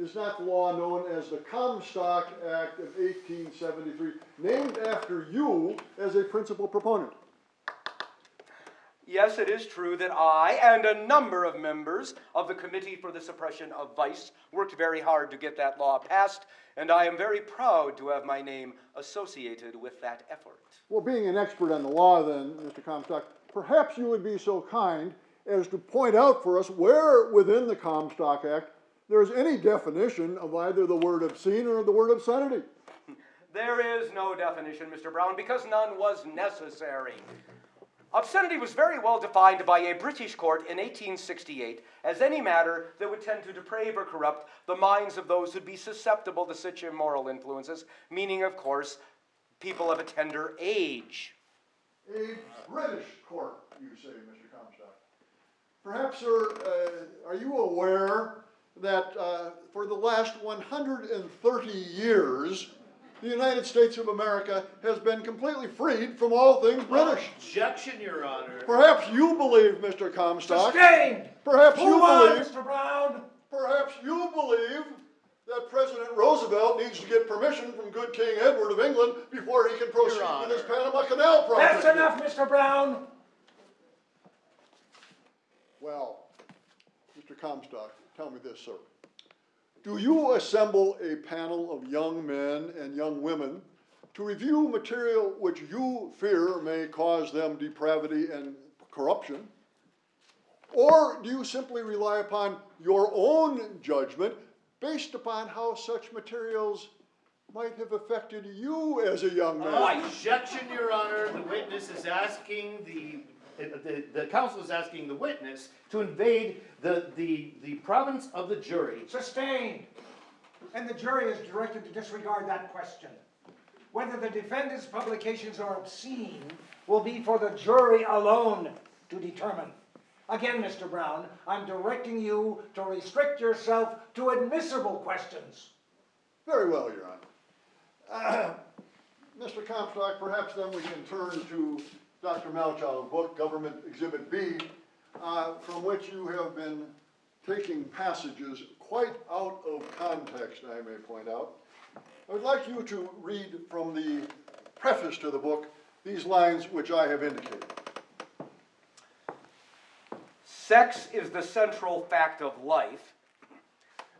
is not the law known as the Comstock Act of 1873, named after you as a principal proponent? Yes, it is true that I and a number of members of the Committee for the Suppression of Vice worked very hard to get that law passed, and I am very proud to have my name associated with that effort. Well, being an expert on the law then, Mr. Comstock, perhaps you would be so kind as to point out for us where within the Comstock Act there's any definition of either the word obscene or the word obscenity. There is no definition, Mr. Brown, because none was necessary. Obscenity was very well defined by a British court in 1868 as any matter that would tend to deprave or corrupt the minds of those who'd be susceptible to such immoral influences, meaning, of course, people of a tender age. A British court, you say, Mr. Comstock. Perhaps, sir, uh, are you aware that uh, for the last 130 years, the United States of America has been completely freed from all things British? Objection, Your Honor. Perhaps you believe, Mr. Comstock. Sustained! Perhaps you Move on, believe. Mr. Brown! Perhaps you believe that President Roosevelt needs to get permission from good King Edward of England before he can proceed with his Panama Canal project. That's enough, Mr. Brown! Well, Mr. Comstock, tell me this, sir. Do you assemble a panel of young men and young women to review material which you fear may cause them depravity and corruption? Or do you simply rely upon your own judgment based upon how such materials might have affected you as a young man? Oh, objection, Your Honor. The witness is asking the, the, the counsel is asking the witness to invade the, the, the province of the jury. Sustained. And the jury is directed to disregard that question. Whether the defendant's publications are obscene will be for the jury alone to determine. Again, Mr. Brown, I'm directing you to restrict yourself to admissible questions. Very well, Your Honor. Mr. Comstock, perhaps then we can turn to Dr. Malchow's book, Government Exhibit B, uh, from which you have been taking passages quite out of context, I may point out. I would like you to read from the preface to the book these lines which I have indicated. Sex is the central fact of life,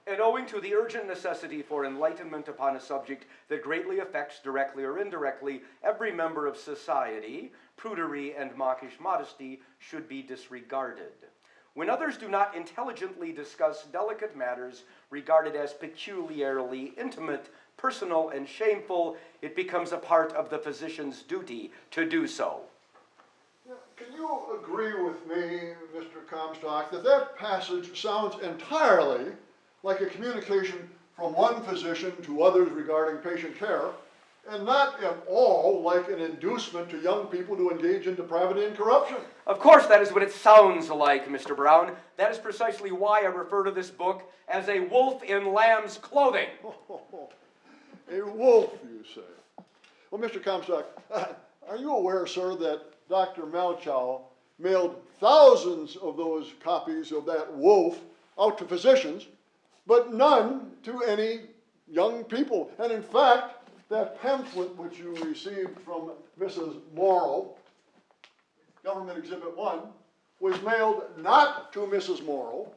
and owing to the urgent necessity for enlightenment upon a subject that greatly affects, directly or indirectly, every member of society, prudery and mawkish modesty should be disregarded. When others do not intelligently discuss delicate matters regarded as peculiarly intimate, personal, and shameful, it becomes a part of the physician's duty to do so. Can you agree with me, Mr. Comstock, that that passage sounds entirely like a communication from one physician to others regarding patient care, and not at all like an inducement to young people to engage in depravity and corruption? Of course, that is what it sounds like, Mr. Brown. That is precisely why I refer to this book as a wolf in lamb's clothing. A wolf, you say? Well, Mr. Comstock, are you aware, sir, that Dr. Malchow mailed thousands of those copies of that wolf out to physicians, but none to any young people? And in fact, that pamphlet which you received from Mrs. Morrow, Government Exhibit 1, was mailed not to Mrs. Morrow,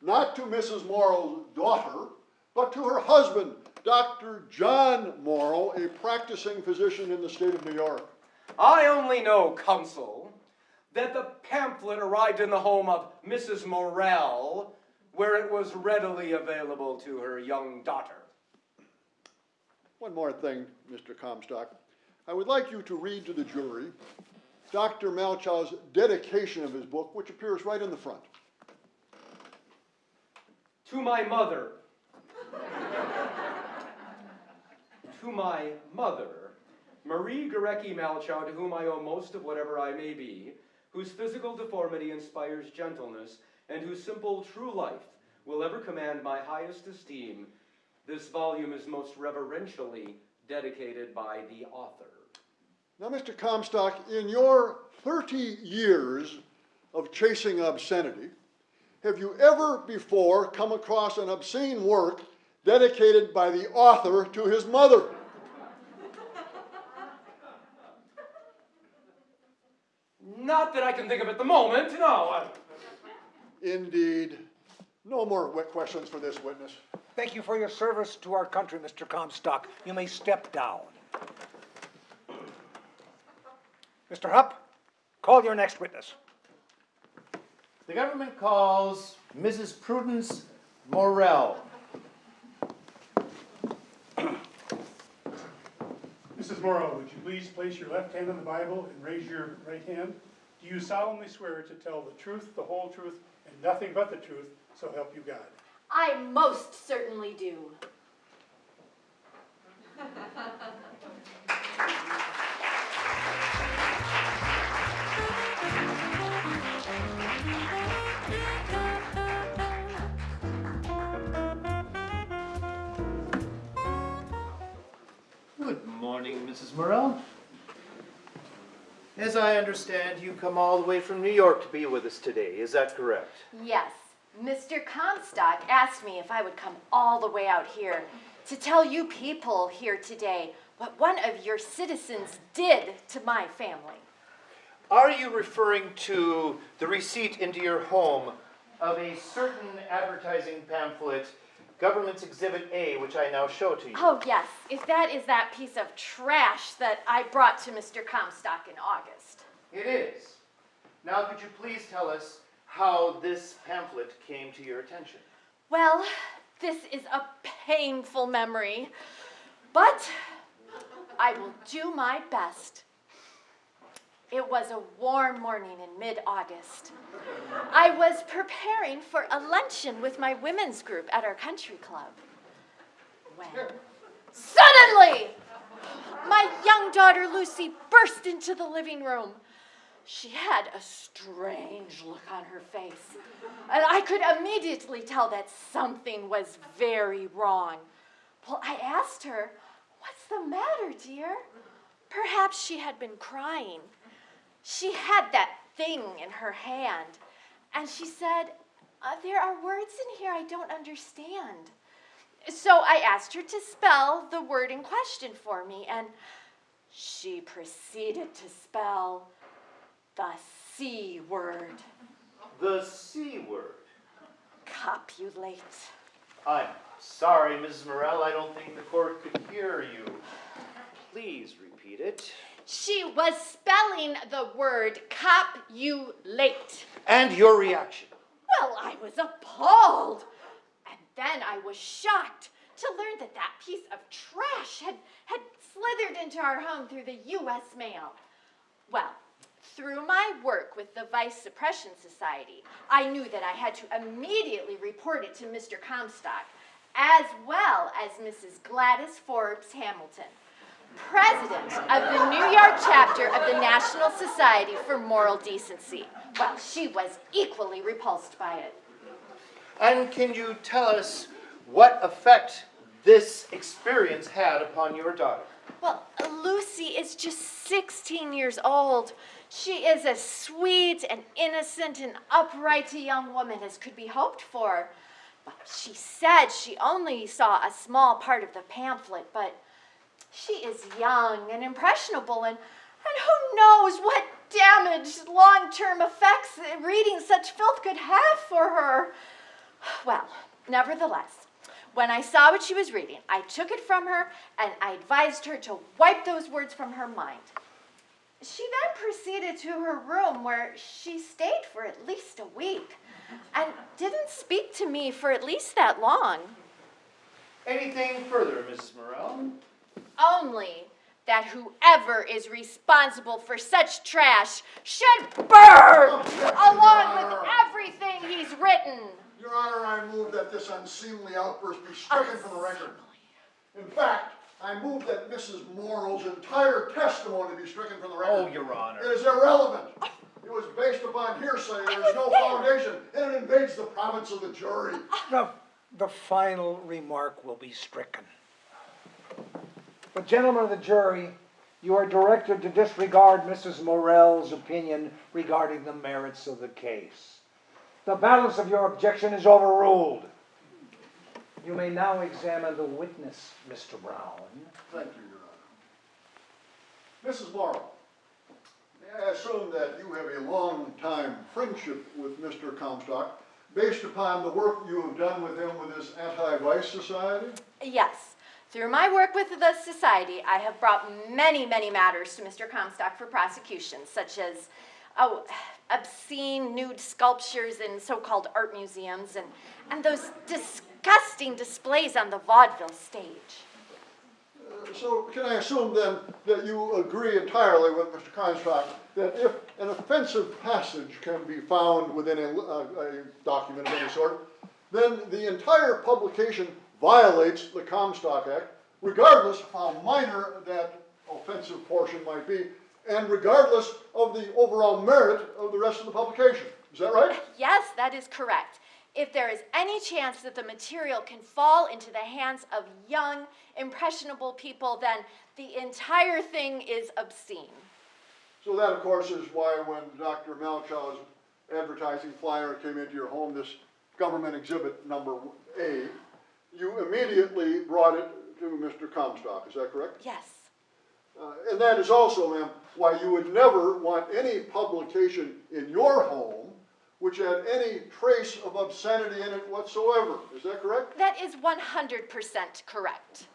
not to Mrs. Morrow's daughter, but to her husband, Dr. John Morrow, a practicing physician in the state of New York. I only know, counsel, that the pamphlet arrived in the home of Mrs. Morrell, where it was readily available to her young daughter. One more thing, Mr. Comstock. I would like you to read to the jury Dr. Malchow's dedication of his book, which appears right in the front. To my mother. to my mother, Marie Gorecki Malchow, to whom I owe most of whatever I may be, whose physical deformity inspires gentleness, and whose simple, true life will ever command my highest esteem, this volume is most reverentially dedicated by the author. Now, Mr. Comstock, in your 30 years of chasing obscenity, have you ever before come across an obscene work dedicated by the author to his mother? Not that I can think of at the moment, no. Indeed. No more questions for this witness. Thank you for your service to our country, Mr. Comstock. You may step down. Mr. Haupt, call your next witness. The government calls Mrs. Prudence Morell. Mrs. Morell, would you please place your left hand on the Bible and raise your right hand? Do you solemnly swear to tell the truth, the whole truth, and nothing but the truth, so help you God? I most certainly do. Good morning, Mrs. Morell. As I understand, you come all the way from New York to be with us today, is that correct? Yes, Mr. Comstock asked me if I would come all the way out here to tell you people here today what one of your citizens did to my family. Are you referring to the receipt into your home of a certain advertising pamphlet, Government's Exhibit A, which I now show to you? Oh, yes, if that is that piece of trash that I brought to Mr. Comstock in August. It is. Now, could you please tell us how this pamphlet came to your attention? Well, this is a painful memory, but I will do my best. It was a warm morning in mid August. I was preparing for a luncheon with my women's group at our country club. When suddenly, my young daughter Lucy burst into the living room. She had a strange look on her face, and I could immediately tell that something was very wrong. Well, I asked her, What's the matter, dear? Perhaps she had been crying. She had that thing in her hand, and she said, uh, There are words in here I don't understand. So I asked her to spell the word in question for me, and she proceeded to spell the C word The C word. copulate. I'm sorry, Mrs. Morell, I don't think the court could hear you. Please repeat it. She was spelling the word copulate. And your reaction? Well, I was appalled. And then I was shocked to learn that that piece of trash had, had slithered into our home through the U.S. mail. Well, through my work with the Vice Suppression Society, I knew that I had to immediately report it to Mr. Comstock, as well as Mrs. Gladys Forbes Hamilton, president of the New York chapter of the National Society for Moral Decency. Well, she was equally repulsed by it. And can you tell us what effect this experience had upon your daughter? Well, Lucy is just 16 years old. She is as sweet and innocent and upright a young woman as could be hoped for. But she said she only saw a small part of the pamphlet, but she is young and impressionable, and, and who knows what damage, long term effects reading such filth could have for her. Well, nevertheless, when I saw what she was reading, I took it from her and I advised her to wipe those words from her mind. She then proceeded to her room where she stayed for at least a week and didn't speak to me for at least that long. Anything further, Mrs. Morell? Only that whoever is responsible for such trash should burn along with everything he's written. Your Honor, I move that this unseemly outburst be stricken from the record. In fact, I move that Mrs. Morrow's entire testimony be stricken from the record. Oh, Your Honor. It is irrelevant. It was based upon hearsay, there is no foundation, and it invades the province of the jury. The, the final remark will be stricken. But gentlemen of the jury, you are directed to disregard Mrs. Morell's opinion regarding the merits of the case. The balance of your objection is overruled. You may now examine the witness, Mr. Brown. Thank you, Your Honor. Mrs. Morrow, may I assume that you have a long-time friendship with Mr. Comstock based upon the work you have done with him with this Anti-Vice Society? Yes. Through my work with the Society, I have brought many, many matters to Mr. Comstock for prosecution, such as oh, obscene nude sculptures in so-called art museums and, and those disgusting displays on the vaudeville stage. Uh, So can I assume then that you agree entirely with Mr. Comstock that if an offensive passage can be found within a, a, a document of any sort, then the entire publication violates the Comstock Act, regardless of how minor that offensive portion might be, and regardless of the overall merit of the rest of the publication. Is that right? Yes, that is correct. If there is any chance that the material can fall into the hands of young, impressionable people, then the entire thing is obscene. So that, of course, is why when Dr. Malchow's advertising flyer came into your home, this government exhibit number A, you immediately brought it to Mr. Comstock, is that correct? Yes. Uh, and that is also, ma'am, why you would never want any publication in your home which had any trace of obscenity in it whatsoever. Is that correct? That is 100% correct.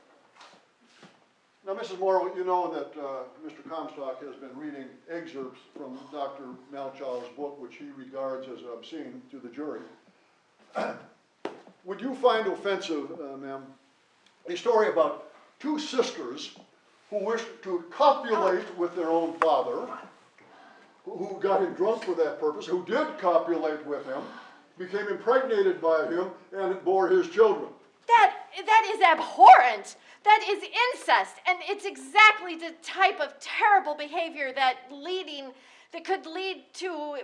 Now, Mrs. Moore, you know that uh, Mr. Comstock has been reading excerpts from Dr. Malchow's book, which he regards as obscene, to the jury. Would you find offensive, uh, ma'am, a story about two sisters who wished to copulate with their own father, who got him drunk for that purpose, who did copulate with him, became impregnated by him, and bore his children? That, that is abhorrent. That is incest. And it's exactly the type of terrible behavior that leading that could lead to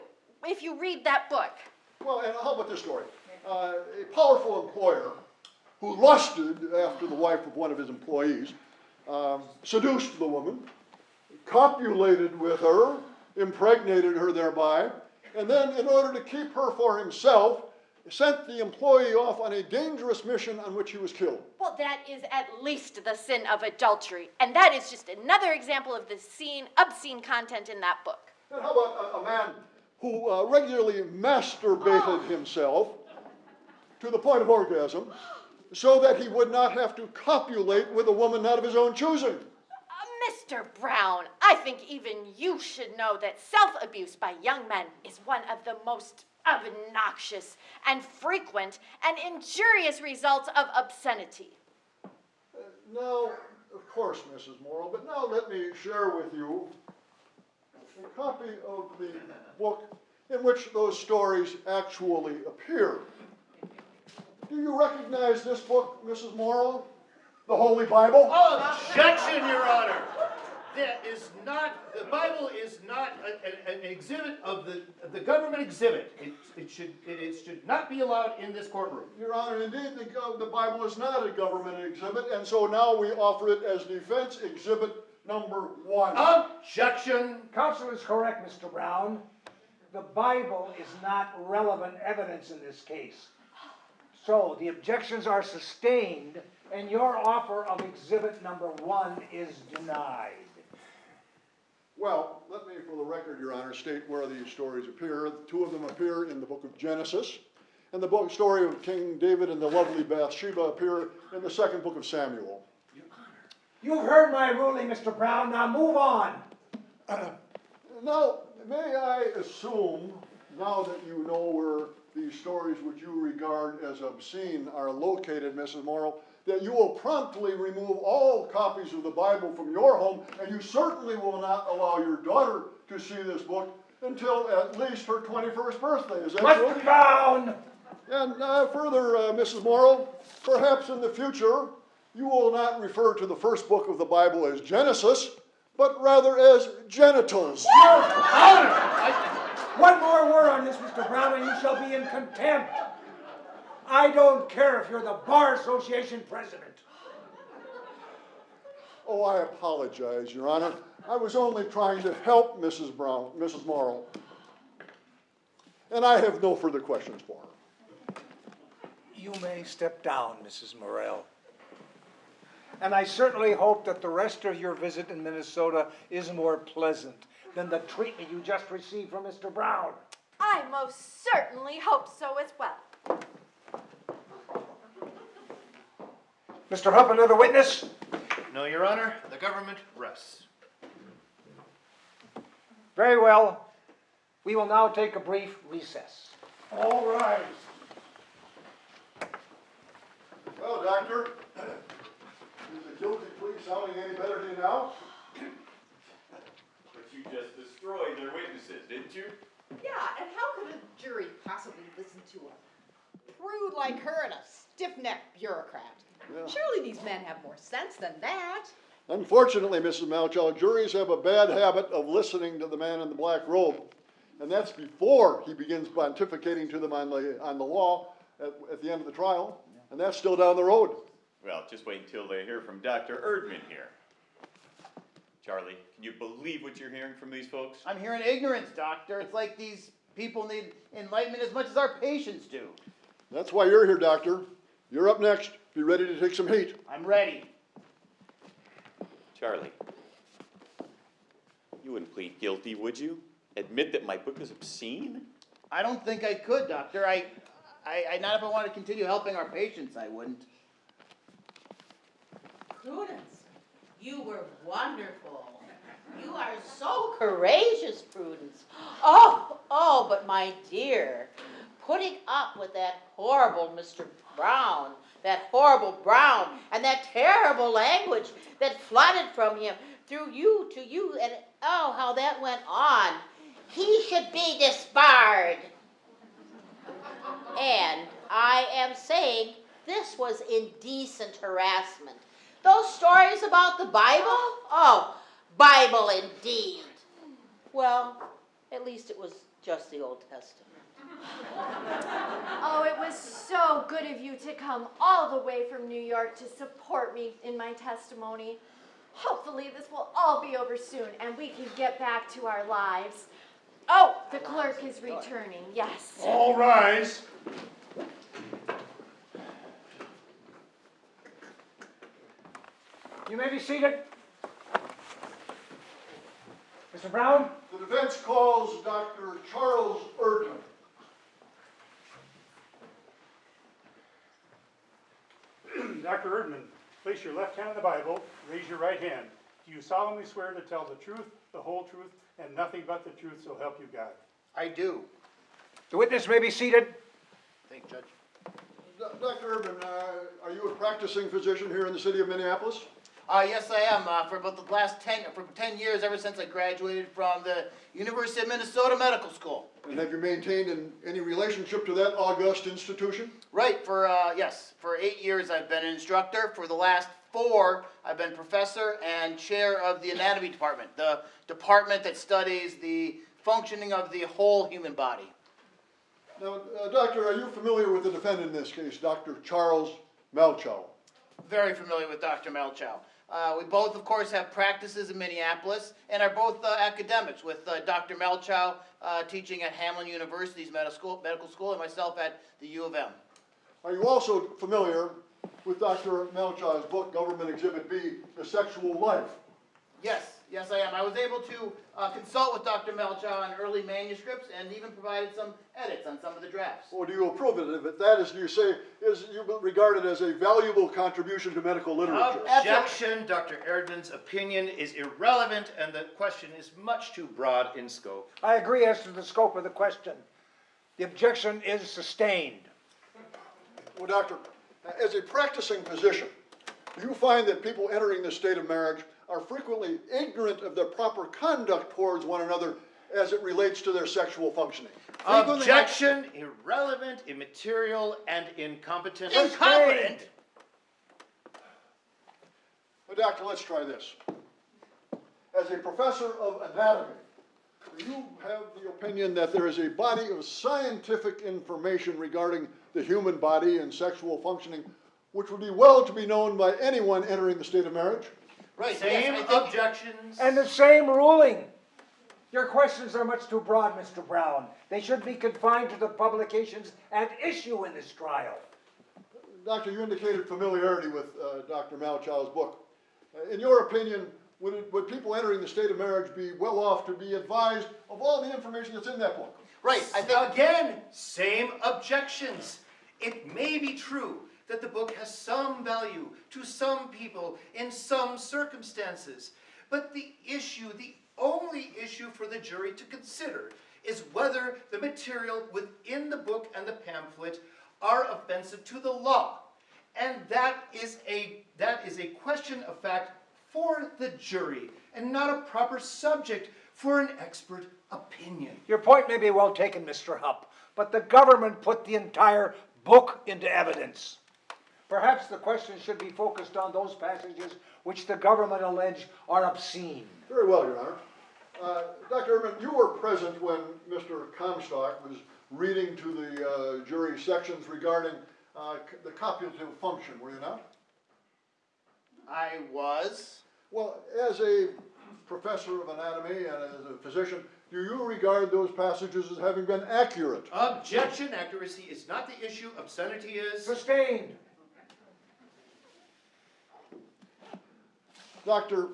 if you read that book. Well, and how about this story? Uh, a powerful employer who lusted after the wife of one of his employees um, seduced the woman, copulated with her, impregnated her thereby, and then, in order to keep her for himself, sent the employee off on a dangerous mission on which he was killed. Well, that is at least the sin of adultery, and that is just another example of the scene, obscene content in that book. And how about a, a man who uh, regularly masturbated himself to the point of orgasm so that he would not have to copulate with a woman not of his own choosing? Uh, Mr. Brown, I think even you should know that self abuse by young men is one of the most obnoxious and frequent and injurious results of obscenity. Now, of course, Mrs. Morrow, but now let me share with you a copy of the book in which those stories actually appear. Do you recognize this book, Mrs. Morrow? The Holy Bible? Oh, objection, Your Honor! That is not, the Bible is not a- a- an exhibit of the, the government exhibit. It, it should, it, it should not be allowed in this courtroom. Your Honor, indeed, the, the Bible is not a government exhibit, and so now we offer it as defense exhibit number one. Objection! Counsel is correct, Mr. Brown. The Bible is not relevant evidence in this case. So the objections are sustained, and your offer of exhibit number one is denied. Well, let me, for the record, Your Honor, state where these stories appear. Two of them appear in the book of Genesis, and the book story of King David and the lovely Bathsheba appear in the second book of Samuel. Your Honor. You've heard my ruling, Mr. Brown. Now move on. Now, may I assume, now that you know where these stories which you regard as obscene are located, Mrs. Morrow, that you will promptly remove all copies of the Bible from your home, and you certainly will not allow your daughter to see this book until at least her 21st birthday. Is that true? Mr. Brown! And uh, further, uh, Mrs. Morrow, perhaps in the future, you will not refer to the first book of the Bible as Genesis, but rather as genitals. One more word on this, Mr. Brown, and you shall be in contempt. I don't care if you're the Bar Association president. Oh, I apologize, Your Honor. I was only trying to help Mrs. Brown, Mrs. Morrow. And I have no further questions for her. You may step down, Mrs. Morell. And I certainly hope that the rest of your visit in Minnesota is more pleasant than the treatment you just received from Mr. Brown. I most certainly hope so as well. Mr. Haupt, another witness? No, Your Honor, the government rests. Very well. We will now take a brief recess. All rise. Well, Doctor, is the guilty plea sounding any better to you now? But you just destroyed their witnesses, didn't you? Yeah, and how could a jury possibly listen to a prude like her and a stiff-necked bureaucrat? Yeah. Surely these men have more sense than that. Unfortunately, Mrs. Malchow, juries have a bad habit of listening to the man in the black robe. And that's before he begins pontificating to them on the, on the law at, at the end of the trial. And that's still down the road. Well, just wait until they hear from Dr. Erdman here. Charlie, can you believe what you're hearing from these folks? I'm hearing ignorance, doctor. It's like these people need enlightenment as much as our patients do. That's why you're here, Doctor. You're up next. Be ready to take some heat. I'm ready. Charlie, you wouldn't plead guilty, would you? Admit that my book is obscene? I don't think I could, doctor. I, I, I not if I wanted to continue helping our patients, I wouldn't. Prudence, you were wonderful. You are so courageous, Prudence. Oh, oh, but my dear, putting up with that horrible Mr. Brown, that horrible Brown, and that terrible language that flooded from him through you to you, and oh, how that went on. He should be disbarred. And I am saying this was indecent harassment. Those stories about the Bible? Oh, Bible indeed. Well, At least it was just the Old Testament. Oh, it was so good of you to come all the way from New York to support me in my testimony. Hopefully, this will all be over soon and we can get back to our lives. Oh, the clerk is returning, yes. All rise. You may be seated. Mr. Brown? The defense calls Dr. Charles Erdman. Dr. Erdman, place your left hand on the Bible, raise your right hand. Do you solemnly swear to tell the truth, the whole truth, and nothing but the truth, so help you God? I do. The witness may be seated. Thank you, Judge. D- Dr. Erdman, uh, are you a practicing physician here in the city of Minneapolis? Uh, yes, I am. Uh, for about the last ten, for ten years, ever since I graduated from the University of Minnesota Medical School. And have you maintained in any relationship to that august institution? Right. For uh, yes, for eight years I've been an instructor. For the last four, I've been professor and chair of the anatomy department, the department that studies the functioning of the whole human body. Now, uh, Doctor, are you familiar with the defendant in this case, Dr. Charles Malchow? Very familiar with Dr. Malchow. Uh, we both, of course, have practices in Minneapolis and are both uh, academics, with uh, Dr. Malchow uh, teaching at Hamline University's medical school, medical school and myself at the U of M. Are you also familiar with Dr. Malchow's book, Government Exhibit B, The Sexual Life? Yes, yes, I am. I was able to uh, consult with Dr. Malchow on early manuscripts and even provided some edits on some of the drafts. Or do you approve it? If that is, you say, is you regard it as a valuable contribution to medical literature? Objection, Dr. Erdman's opinion is irrelevant and the question is much too broad in scope. I agree as to the scope of the question. The objection is sustained. Well, doctor, as a practicing physician, do you find that people entering the state of marriage are frequently ignorant of their proper conduct towards one another as it relates to their sexual functioning? Frequently- Objection, irrelevant, immaterial, and incompetent. Incompetent! Well, doctor, let's try this. As a professor of anatomy, do you have the opinion that there is a body of scientific information regarding the human body and sexual functioning which would be well to be known by anyone entering the state of marriage? Right. Same yes, I think- objections. And the same ruling. Your questions are much too broad, Mr. Brown. They should be confined to the publications at issue in this trial. Doctor, you indicated familiarity with uh, Dr. Malchow's book. Uh, in your opinion, would, it, would people entering the state of marriage be well off to be advised of all the information that's in that book? Right. I think Again, same objections. It may be true that the book has some value to some people in some circumstances, but the issue, the only issue for the jury to consider is whether the material within the book and the pamphlet are offensive to the law. And that is a that is a question of fact for the jury and not a proper subject for an expert opinion. Your point may be well taken, Mr. Haupt, but the government put the entire book into evidence. Perhaps the question should be focused on those passages which the government allege are obscene. Very well, Your Honor. Uh, Dr. Erdman, you were present when Mr. Comstock was reading to the uh, jury sections regarding uh, c- the copulative function, were you not? I was. Well, as a professor of anatomy and as a physician, do you regard those passages as having been accurate? Objection, accuracy is not the issue, obscenity is. Sustained. Doctor,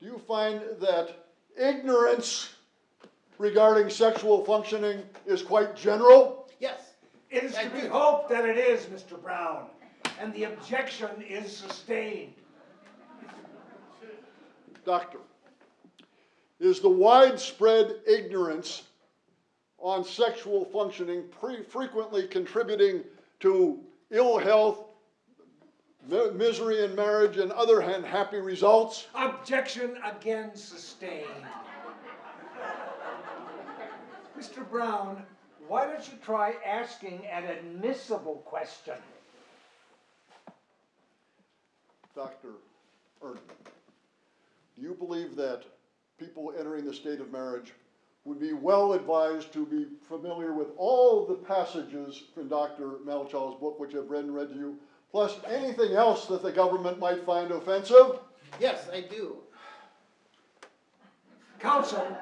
do you find that ignorance regarding sexual functioning is quite general? Yes. It is I to be hoped that it is, Mr. Brown, and the objection is sustained. Doctor, is the widespread ignorance on sexual functioning pre- frequently contributing to ill health, mi- misery in marriage, and other unhappy results? Objection again sustained. Mr. Brown, why don't you try asking an admissible question? Dr. Erdman, do you believe that people entering the state of marriage would be well advised to be familiar with all the passages in Dr. Malchow's book, which I've read and read to you, plus anything else that the government might find offensive. Yes, I do. Counsel,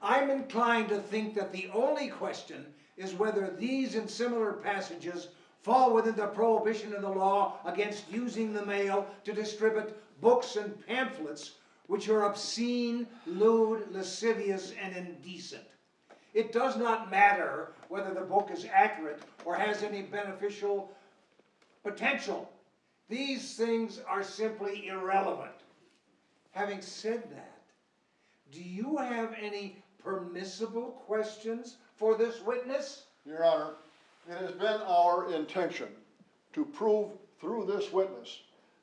I'm inclined to think that the only question is whether these and similar passages fall within the prohibition in the law against using the mail to distribute books and pamphlets which are obscene, lewd, lascivious, and indecent. It does not matter whether the book is accurate or has any beneficial potential. These things are simply irrelevant. Having said that, do you have any permissible questions for this witness? Your Honor, it has been our intention to prove through this witness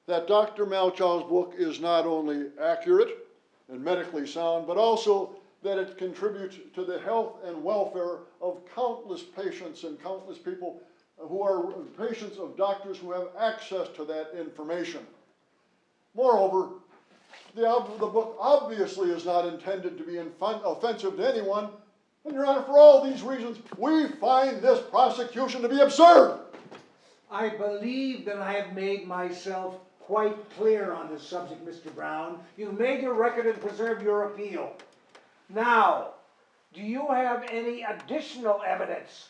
that Dr. Malchow's book is not only accurate and medically sound, but also that it contributes to the health and welfare of countless patients and countless people who are patients of doctors who have access to that information. Moreover, the, the book obviously is not intended to be offensive to anyone, and Your Honor, for all these reasons, we find this prosecution to be absurd. I believe that I have made myself quite clear on this subject, Mr. Brown. You've made your record and preserved your appeal. Now, do you have any additional evidence?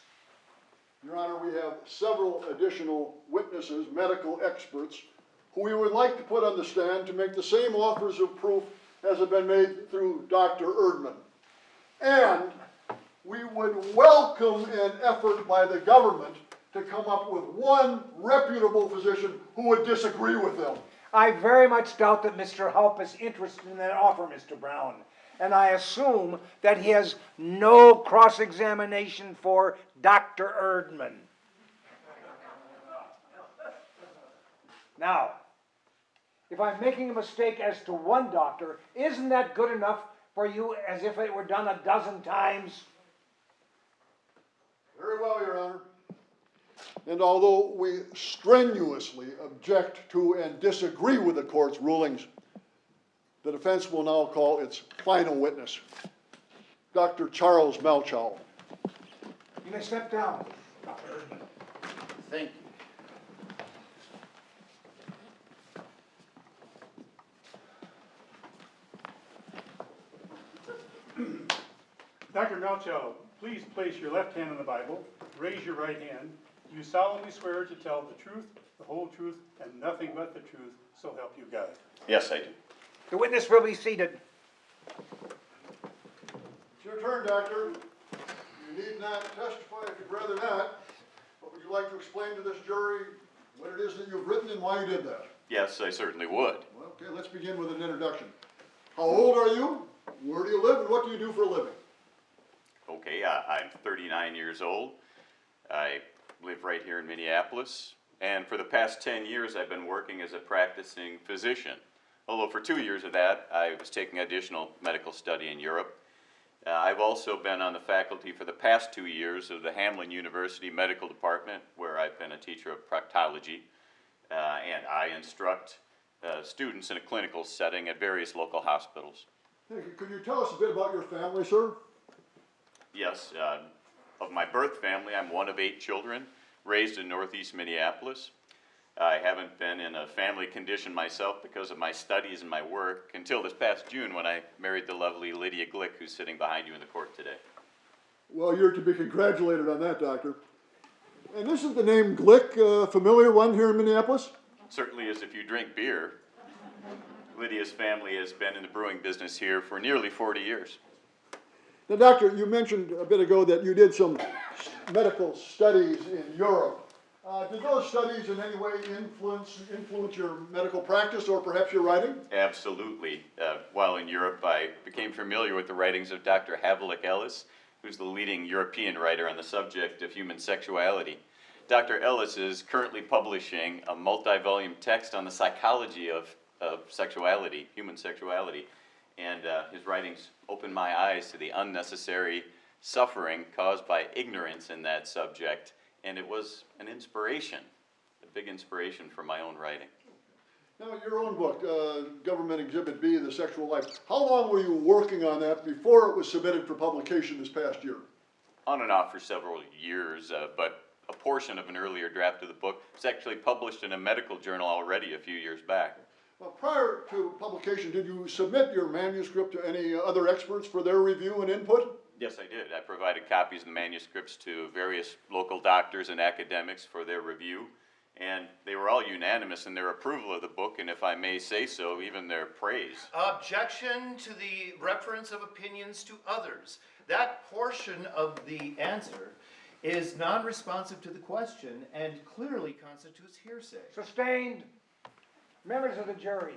Your Honor, we have several additional witnesses, medical experts, who we would like to put on the stand to make the same offers of proof as have been made through Dr. Erdman. And we would welcome an effort by the government to come up with one reputable physician who would disagree with them. I very much doubt that Mr. Haupt is interested in that offer, Mr. Brown. And I assume that he has no cross-examination for Dr. Erdman. Now, if I'm making a mistake as to one doctor, isn't that good enough for you as if it were done a dozen times? Very well, Your Honor. And although we strenuously object to and disagree with the court's rulings, the defense will now call its final witness, Dr. Charles Malchow. You may step down, Dr. Erdman. Thank you. Dr. Malchow, please place your left hand on the Bible, raise your right hand. You solemnly swear to tell the truth, the whole truth, and nothing but the truth, so help you God. Yes, I do. The witness will be seated. It's your turn, Doctor. You need not testify if you'd rather not. But would you like to explain to this jury what it is that you've written and why you did that? Yes, I certainly would. Well, okay, let's begin with an introduction. How old are you? Where do you live and what do you do for a living? Okay, I, I'm 39 years old. I live right here in Minneapolis. And for the past 10 years, I've been working as a practicing physician. Although for two years of that, I was taking additional medical study in Europe. Uh, I've also been on the faculty for the past two years of the Hamline University Medical Department, where I've been a teacher of proctology. Uh, and I instruct uh, students in a clinical setting at various local hospitals. Hey, could you tell us a bit about your family, sir? Yes, uh, of my birth family, I'm one of eight children, raised in northeast Minneapolis. I haven't been in a family condition myself because of my studies and my work until this past June when I married the lovely Lydia Glick, who's sitting behind you in the court today. Well, you're to be congratulated on that, Doctor. And this isn't the name Glick a familiar one here in Minneapolis? Certainly is if you drink beer. Lydia's family has been in the brewing business here for nearly 40 years. Now, Doctor, you mentioned a bit ago that you did some medical studies in Europe. Uh, did those studies in any way influence, influence your medical practice or perhaps your writing? Absolutely. Uh, while in Europe, I became familiar with the writings of Dr. Havelock Ellis, who's the leading European writer on the subject of human sexuality. Dr. Ellis is currently publishing a multi-volume text on the psychology of, of sexuality, human sexuality, and uh, his writings opened my eyes to the unnecessary suffering caused by ignorance in that subject, and it was an inspiration, a big inspiration for my own writing. Now, your own book, uh, Government Exhibit B, The Sexual Life, how long were you working on that before it was submitted for publication this past year? On and off for several years, uh, but a portion of an earlier draft of the book was actually published in a medical journal already a few years back. Well, prior to publication, did you submit your manuscript to any other experts for their review and input? Yes, I did. I provided copies of the manuscripts to various local doctors and academics for their review, and they were all unanimous in their approval of the book, and if I may say so, even their praise. Objection to the reference of opinions to others. That portion of the answer is non-responsive to the question and clearly constitutes hearsay. Sustained. Members of the jury,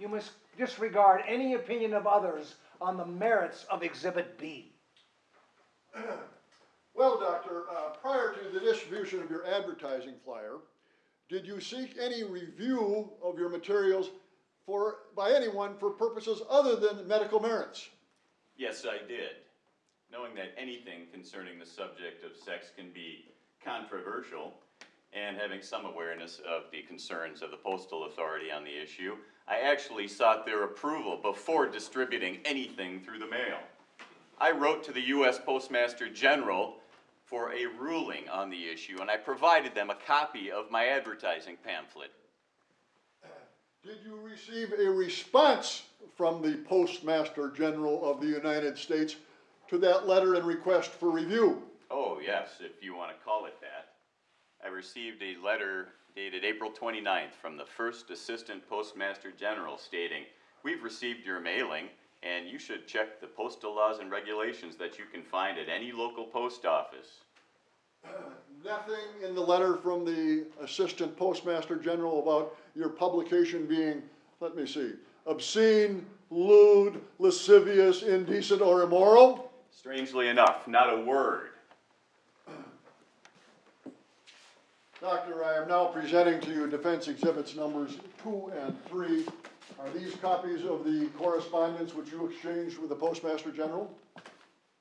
you must disregard any opinion of others on the merits of Exhibit B. Well, Doctor, uh, prior to the distribution of your advertising flyer, did you seek any review of your materials for, by anyone for purposes other than medical merits? Yes, I did. Knowing that anything concerning the subject of sex can be controversial, and having some awareness of the concerns of the postal authority on the issue, I actually sought their approval before distributing anything through the mail. I wrote to the U.S. Postmaster General for a ruling on the issue, and I provided them a copy of my advertising pamphlet. Did you receive a response from the Postmaster General of the United States to that letter and request for review? Oh, yes, if you want to call it that. I received a letter dated April 29th from the first Assistant Postmaster General stating, We've received your mailing, and you should check the postal laws and regulations that you can find at any local post office. Nothing in the letter from the Assistant Postmaster General about your publication being, let me see, obscene, lewd, lascivious, indecent, or immoral? Strangely enough, not a word. Doctor, I am now presenting to you defense exhibits numbers two and three. Are these copies of the correspondence which you exchanged with the Postmaster General?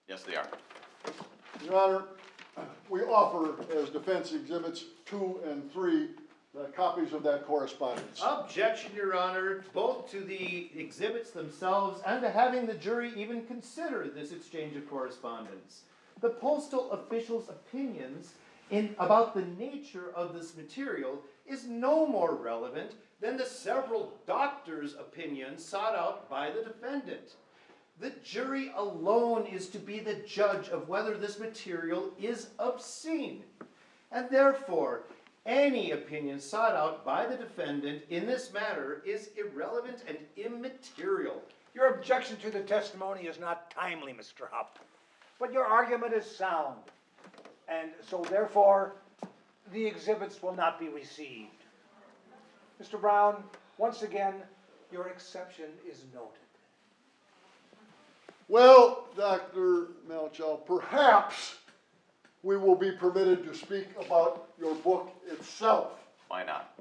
Yes, they are. Your Honor, we offer as defense exhibits two and three, the copies of that correspondence. Objection, Your Honor, both to the exhibits themselves and to having the jury even consider this exchange of correspondence. The postal official's opinions in, about the nature of this material is no more relevant than the several doctors' opinions sought out by the defendant. The jury alone is to be the judge of whether this material is obscene. And therefore, any opinion sought out by the defendant in this matter is irrelevant and immaterial. Your objection to the testimony is not timely, Mr. Haupt, but your argument is sound. And so therefore, the exhibits will not be received. Mr. Brown, once again, your exception is noted. Well, Dr. Malchow, perhaps we will be permitted to speak about your book itself. Why not?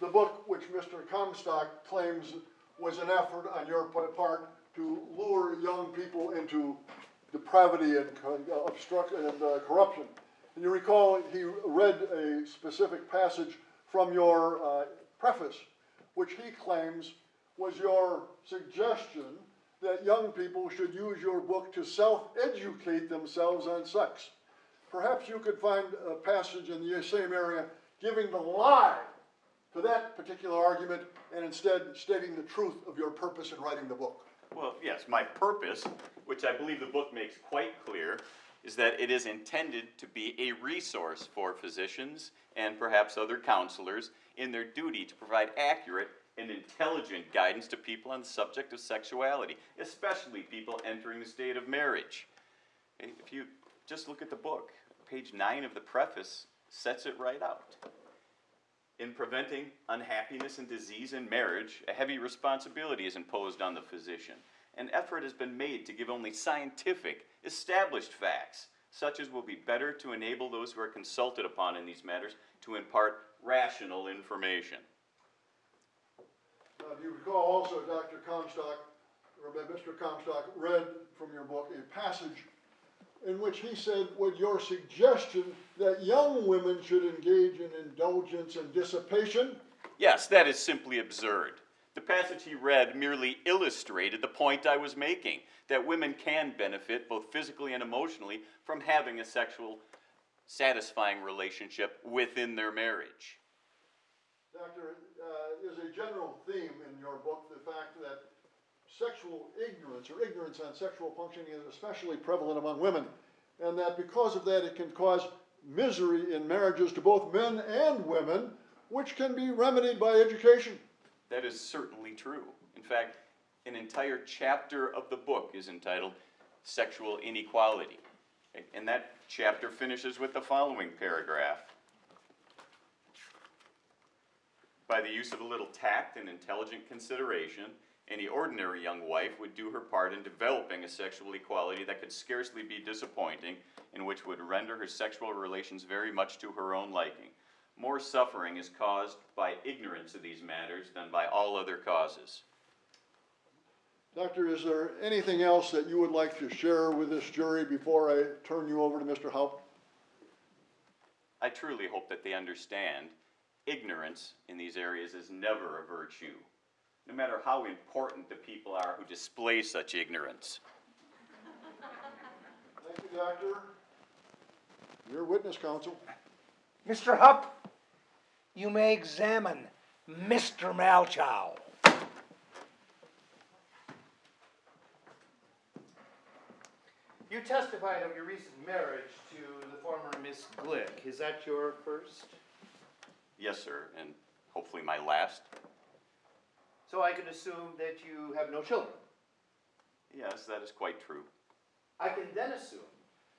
The book which Mr. Comstock claims was an effort on your part to lure young people into depravity and co- obstruct and uh, corruption. And you recall he read a specific passage from your uh, preface, which he claims was your suggestion that young people should use your book to self-educate themselves on sex. Perhaps you could find a passage in the same area giving the lie to that particular argument and instead stating the truth of your purpose in writing the book. Well, yes, my purpose, which I believe the book makes quite clear, is that it is intended to be a resource for physicians and perhaps other counselors in their duty to provide accurate and intelligent guidance to people on the subject of sexuality, especially people entering the state of marriage. If you just look at the book, page nine of the preface sets it right out. In preventing unhappiness and disease in marriage, a heavy responsibility is imposed on the physician. An effort has been made to give only scientific, established facts, such as will be better to enable those who are consulted upon in these matters to impart rational information. Now, do you recall also Dr. Comstock, or Mr. Comstock read from your book a passage in which he said, would your suggestion that young women should engage in indulgence and dissipation, Yes, that is simply absurd. The passage he read merely illustrated the point I was making that women can benefit both physically and emotionally from having a sexual, satisfying relationship within their marriage. Doctor, uh, is a general theme in your book the fact that sexual ignorance or ignorance on sexual functioning is especially prevalent among women, and that because of that it can cause misery in marriages to both men and women, which can be remedied by education. That is certainly true. In fact, an entire chapter of the book is entitled Sexual Inequality. And that chapter finishes with the following paragraph. By the use of a little tact and intelligent consideration, any ordinary young wife would do her part in developing a sexual equality that could scarcely be disappointing and which would render her sexual relations very much to her own liking. More suffering is caused by ignorance of these matters than by all other causes. Doctor, is there anything else that you would like to share with this jury before I turn you over to Mr. Haupt? I truly hope that they understand ignorance in these areas is never a virtue, no matter how important the people are who display such ignorance. Thank you, Doctor. Your witness, counsel. Mr. Haupt, you may examine Mr. Malchow. You testified of your recent marriage to the former Miss Glick. Is that your first? Yes, sir, and hopefully my last. So I can assume that you have no children. Yes, that is quite true. I can then assume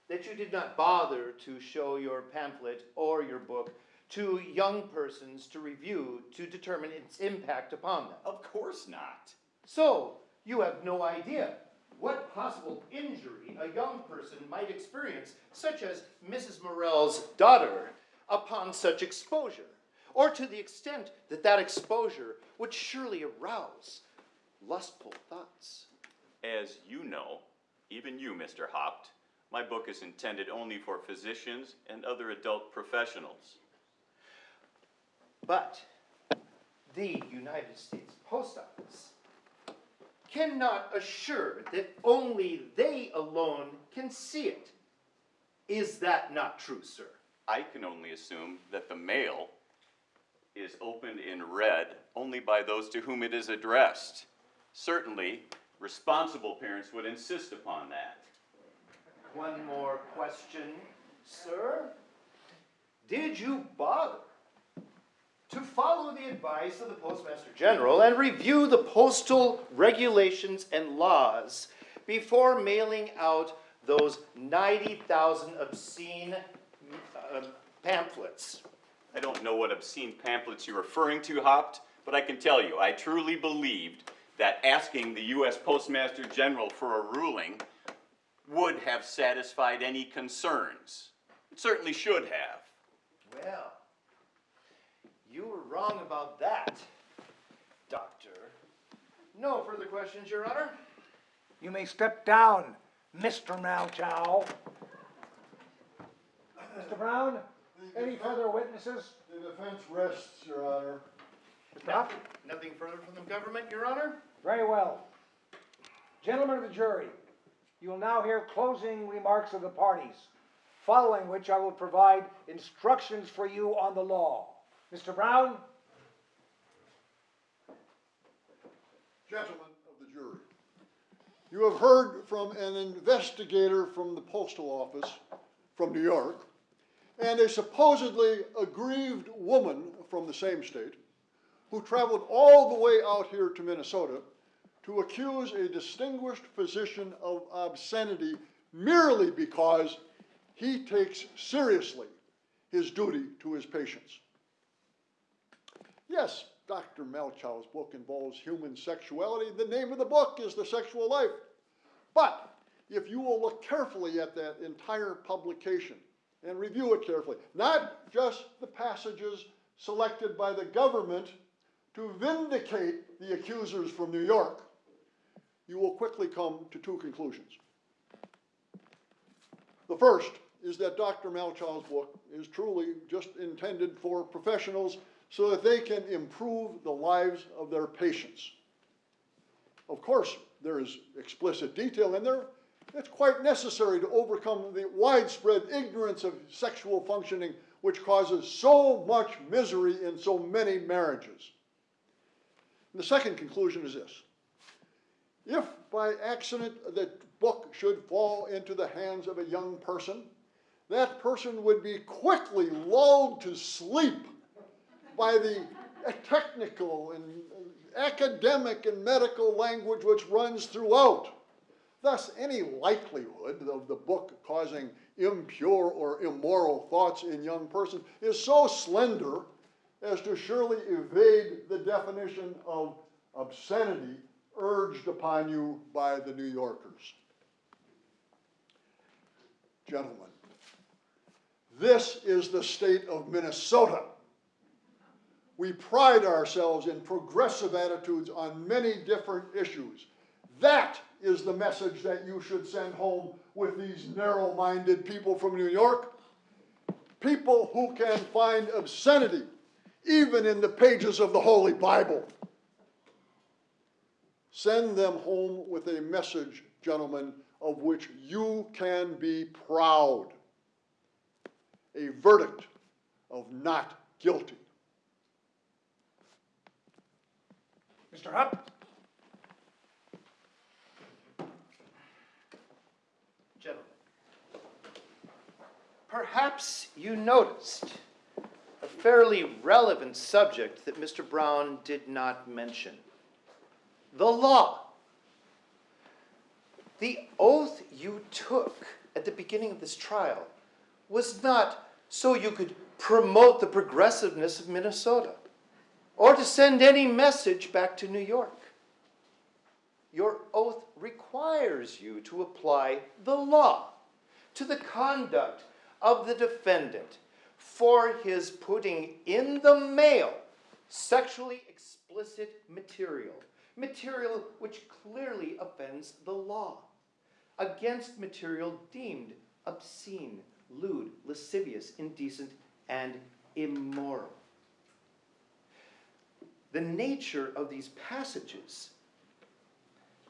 that you did not bother to show your pamphlet or your book to young persons to review to determine its impact upon them. Of course not. So, you have no idea what possible injury a young person might experience, such as Mrs. Morell's daughter, upon such exposure, or to the extent that that exposure would surely arouse lustful thoughts. As you know, even you, Mr. Haupt, my book is intended only for physicians and other adult professionals. But the United States Post Office cannot assure that only they alone can see it. Is that not true, sir? I can only assume that the mail is opened in red only by those to whom it is addressed. Certainly, responsible parents would insist upon that. One more question, sir. Did you bother to follow the advice of the Postmaster General and review the postal regulations and laws before mailing out those 90,000 obscene uh, pamphlets? I don't know what obscene pamphlets you're referring to, Haupt, but I can tell you, I truly believed that asking the U.S. Postmaster General for a ruling would have satisfied any concerns. It certainly should have. Well, wrong about that, Doctor. No further questions, Your Honor? You may step down, Mr. Mao Malchow. Mr. Brown, any further witnesses? The defense rests, Your Honor. Mr. Nothing further from the government, Your Honor? Very well. Gentlemen of the jury, you will now hear closing remarks of the parties, following which I will provide instructions for you on the law. Mr. Brown? Gentlemen of the jury, you have heard from an investigator from the postal office from New York and a supposedly aggrieved woman from the same state who traveled all the way out here to Minnesota to accuse a distinguished physician of obscenity merely because he takes seriously his duty to his patients. Yes, Dr. Malchow's book involves human sexuality. The name of the book is The Sexual Life. But if you will look carefully at that entire publication and review it carefully, not just the passages selected by the government to vindicate the accusers from New York, you will quickly come to two conclusions. The first is that Dr. Malchow's book is truly just intended for professionals so that they can improve the lives of their patients. Of course, there is explicit detail in there. It's quite necessary to overcome the widespread ignorance of sexual functioning which causes so much misery in so many marriages. The second conclusion is this. If by accident the book should fall into the hands of a young person, that person would be quickly lulled to sleep by the technical and uh, academic and medical language which runs throughout. Thus, any likelihood of the book causing impure or immoral thoughts in young persons is so slender as to surely evade the definition of obscenity urged upon you by the New Yorkers. Gentlemen, this is the state of Minnesota. We pride ourselves in progressive attitudes on many different issues. That is the message that you should send home with these narrow minded people from New York. People who can find obscenity even in the pages of the Holy Bible. Send them home with a message, gentlemen, of which you can be proud. A verdict of not guilty. Mr. Haupt? Gentlemen, perhaps you noticed a fairly relevant subject that Mr. Brown did not mention the law. The oath you took at the beginning of this trial was not so you could promote the progressiveness of Minnesota or to send any message back to New York. Your oath requires you to apply the law to the conduct of the defendant for his putting in the mail sexually explicit material, material which clearly offends the law, against material deemed obscene, lewd, lascivious, indecent, and immoral. The nature of these passages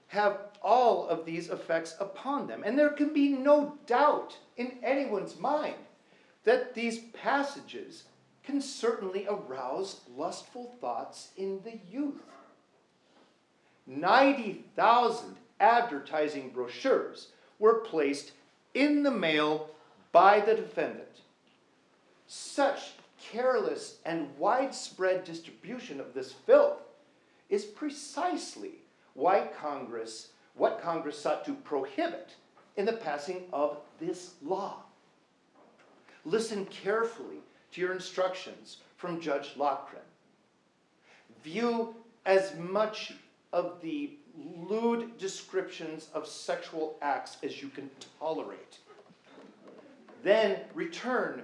have all of these effects upon them. And there can be no doubt in anyone's mind that these passages can certainly arouse lustful thoughts in the youth. 90,000 advertising brochures were placed in the mail by the defendant. Such careless and widespread distribution of this filth is precisely why Congress, what Congress sought to prohibit in the passing of this law. Listen carefully to your instructions from Judge Lochren. View as much of the lewd descriptions of sexual acts as you can tolerate. Then return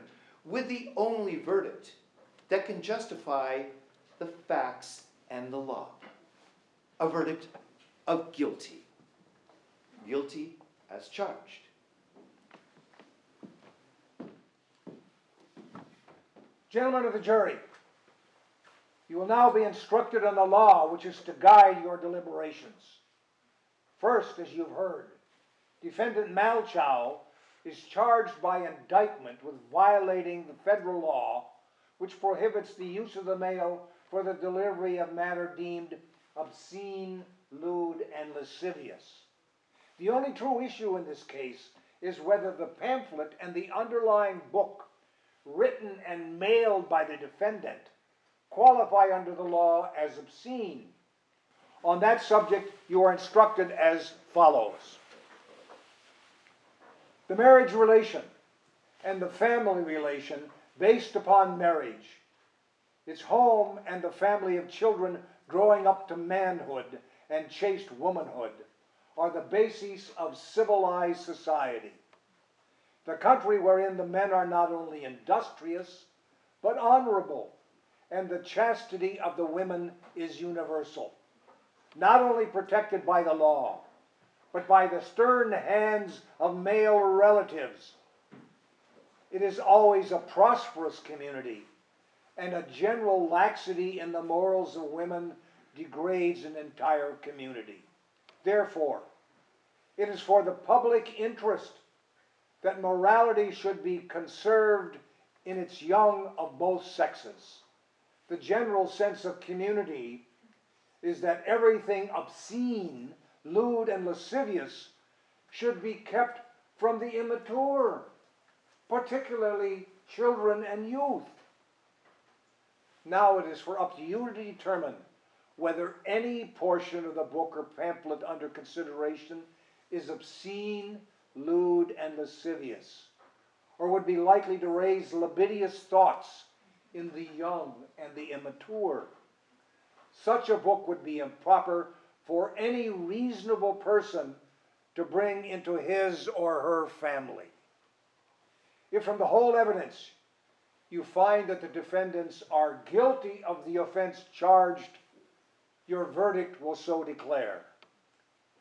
with the only verdict that can justify the facts and the law. A verdict of guilty. Guilty as charged. Gentlemen of the jury, you will now be instructed on the law which is to guide your deliberations. First, as you've heard, defendant Malchow is charged by indictment with violating the federal law which prohibits the use of the mail for the delivery of matter deemed obscene, lewd, and lascivious. The only true issue in this case is whether the pamphlet and the underlying book, written and mailed by the defendant, qualify under the law as obscene. On that subject, you are instructed as follows. The marriage relation and the family relation based upon marriage, its home and the family of children growing up to manhood and chaste womanhood, are the basis of civilized society. The country wherein the men are not only industrious, but honorable, and the chastity of the women is universal, not only protected by the law, but by the stern hands of male relatives. It is always a prosperous community, and a general laxity in the morals of women degrades an entire community. Therefore, it is for the public interest that morality should be conserved in its young of both sexes. The general sense of community is that everything obscene, lewd, and lascivious should be kept from the immature, particularly children and youth. Now it is for up to you to determine whether any portion of the book or pamphlet under consideration is obscene, lewd, and lascivious, or would be likely to raise libidious thoughts in the young and the immature. Such a book would be improper for any reasonable person to bring into his or her family. If from the whole evidence you find that the defendants are guilty of the offense charged, your verdict will so declare.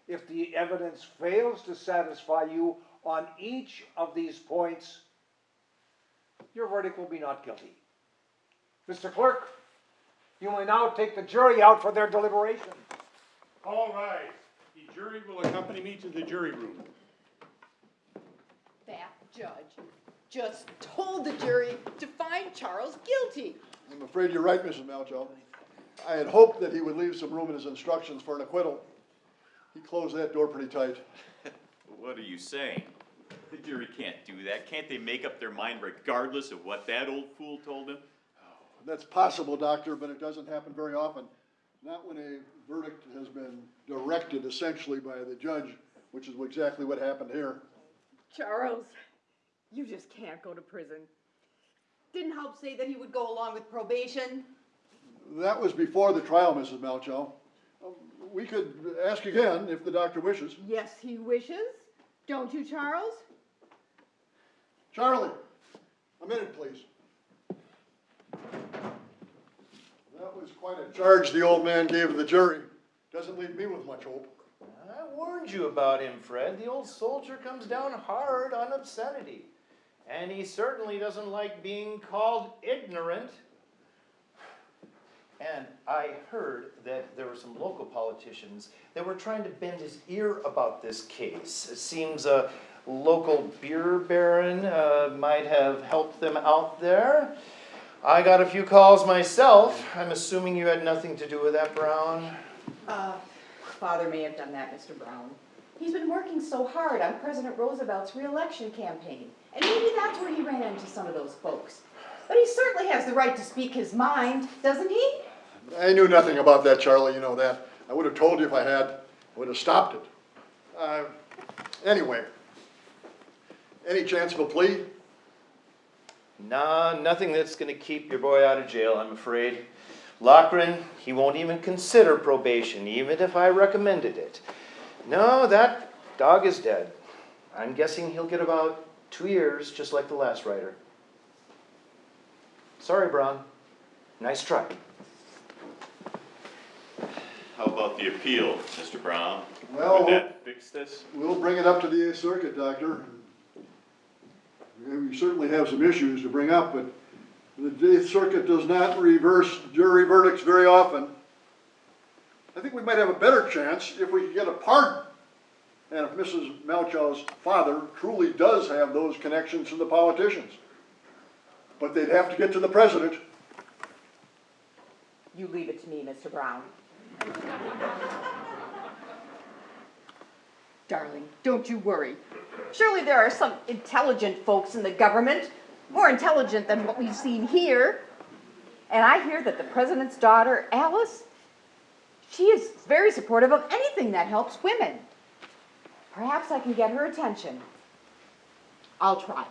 If the evidence fails to satisfy you on each of these points, your verdict will be not guilty. Mr. Clerk, you may now take the jury out for their deliberation. All rise. The jury will accompany me to the jury room. That judge just told the jury to find Charles guilty. I'm afraid you're right, Mrs. Malchow. I had hoped that he would leave some room in his instructions for an acquittal. He closed that door pretty tight. What are you saying? The jury can't do that. Can't they make up their mind regardless of what that old fool told them? That's possible, Doctor, but it doesn't happen very often. Not when a verdict has been directed essentially by the judge, which is exactly what happened here. Charles, you just can't go to prison. Didn't Haupt say that he would go along with probation? That was before the trial, Mrs. Malchow. We could ask again if the doctor wishes. Yes, he wishes. Don't you, Charles? Charlie, a minute, please. Was quite a charge the old man gave the jury. Doesn't leave me with much hope. I warned you about him, Fred. The old soldier comes down hard on obscenity. And he certainly doesn't like being called ignorant. And I heard that there were some local politicians that were trying to bend his ear about this case. It seems a local beer baron uh, might have helped them out there. I got a few calls myself. I'm assuming you had nothing to do with that, Brown. Uh, Father may have done that, Mr. Brown. He's been working so hard on President Roosevelt's reelection campaign, and maybe that's where he ran into some of those folks. But he certainly has the right to speak his mind, doesn't he? I knew nothing about that, Charlie, you know that. I would have told you if I had. I would have stopped it. Uh, anyway, any chance of a plea? Nah, nothing that's gonna keep your boy out of jail, I'm afraid. Lochren, he won't even consider probation, even if I recommended it. No, that dog is dead. I'm guessing he'll get about two years, just like the last writer. Sorry, Brown. Nice try. How about the appeal, Mr. Brown? Well, Would that fix this? We'll bring it up to the Eighth Circuit, Doctor. We certainly have some issues to bring up, but the Eighth Circuit does not reverse jury verdicts very often. I think we might have a better chance if we could get a pardon. And if Mrs. Malchow's father truly does have those connections to the politicians. But they'd have to get to the president. You leave it to me, Mr. Brown. Darling, don't you worry. Surely there are some intelligent folks in the government, more intelligent than what we've seen here. And I hear that the president's daughter, Alice, she is very supportive of anything that helps women. Perhaps I can get her attention. I'll try.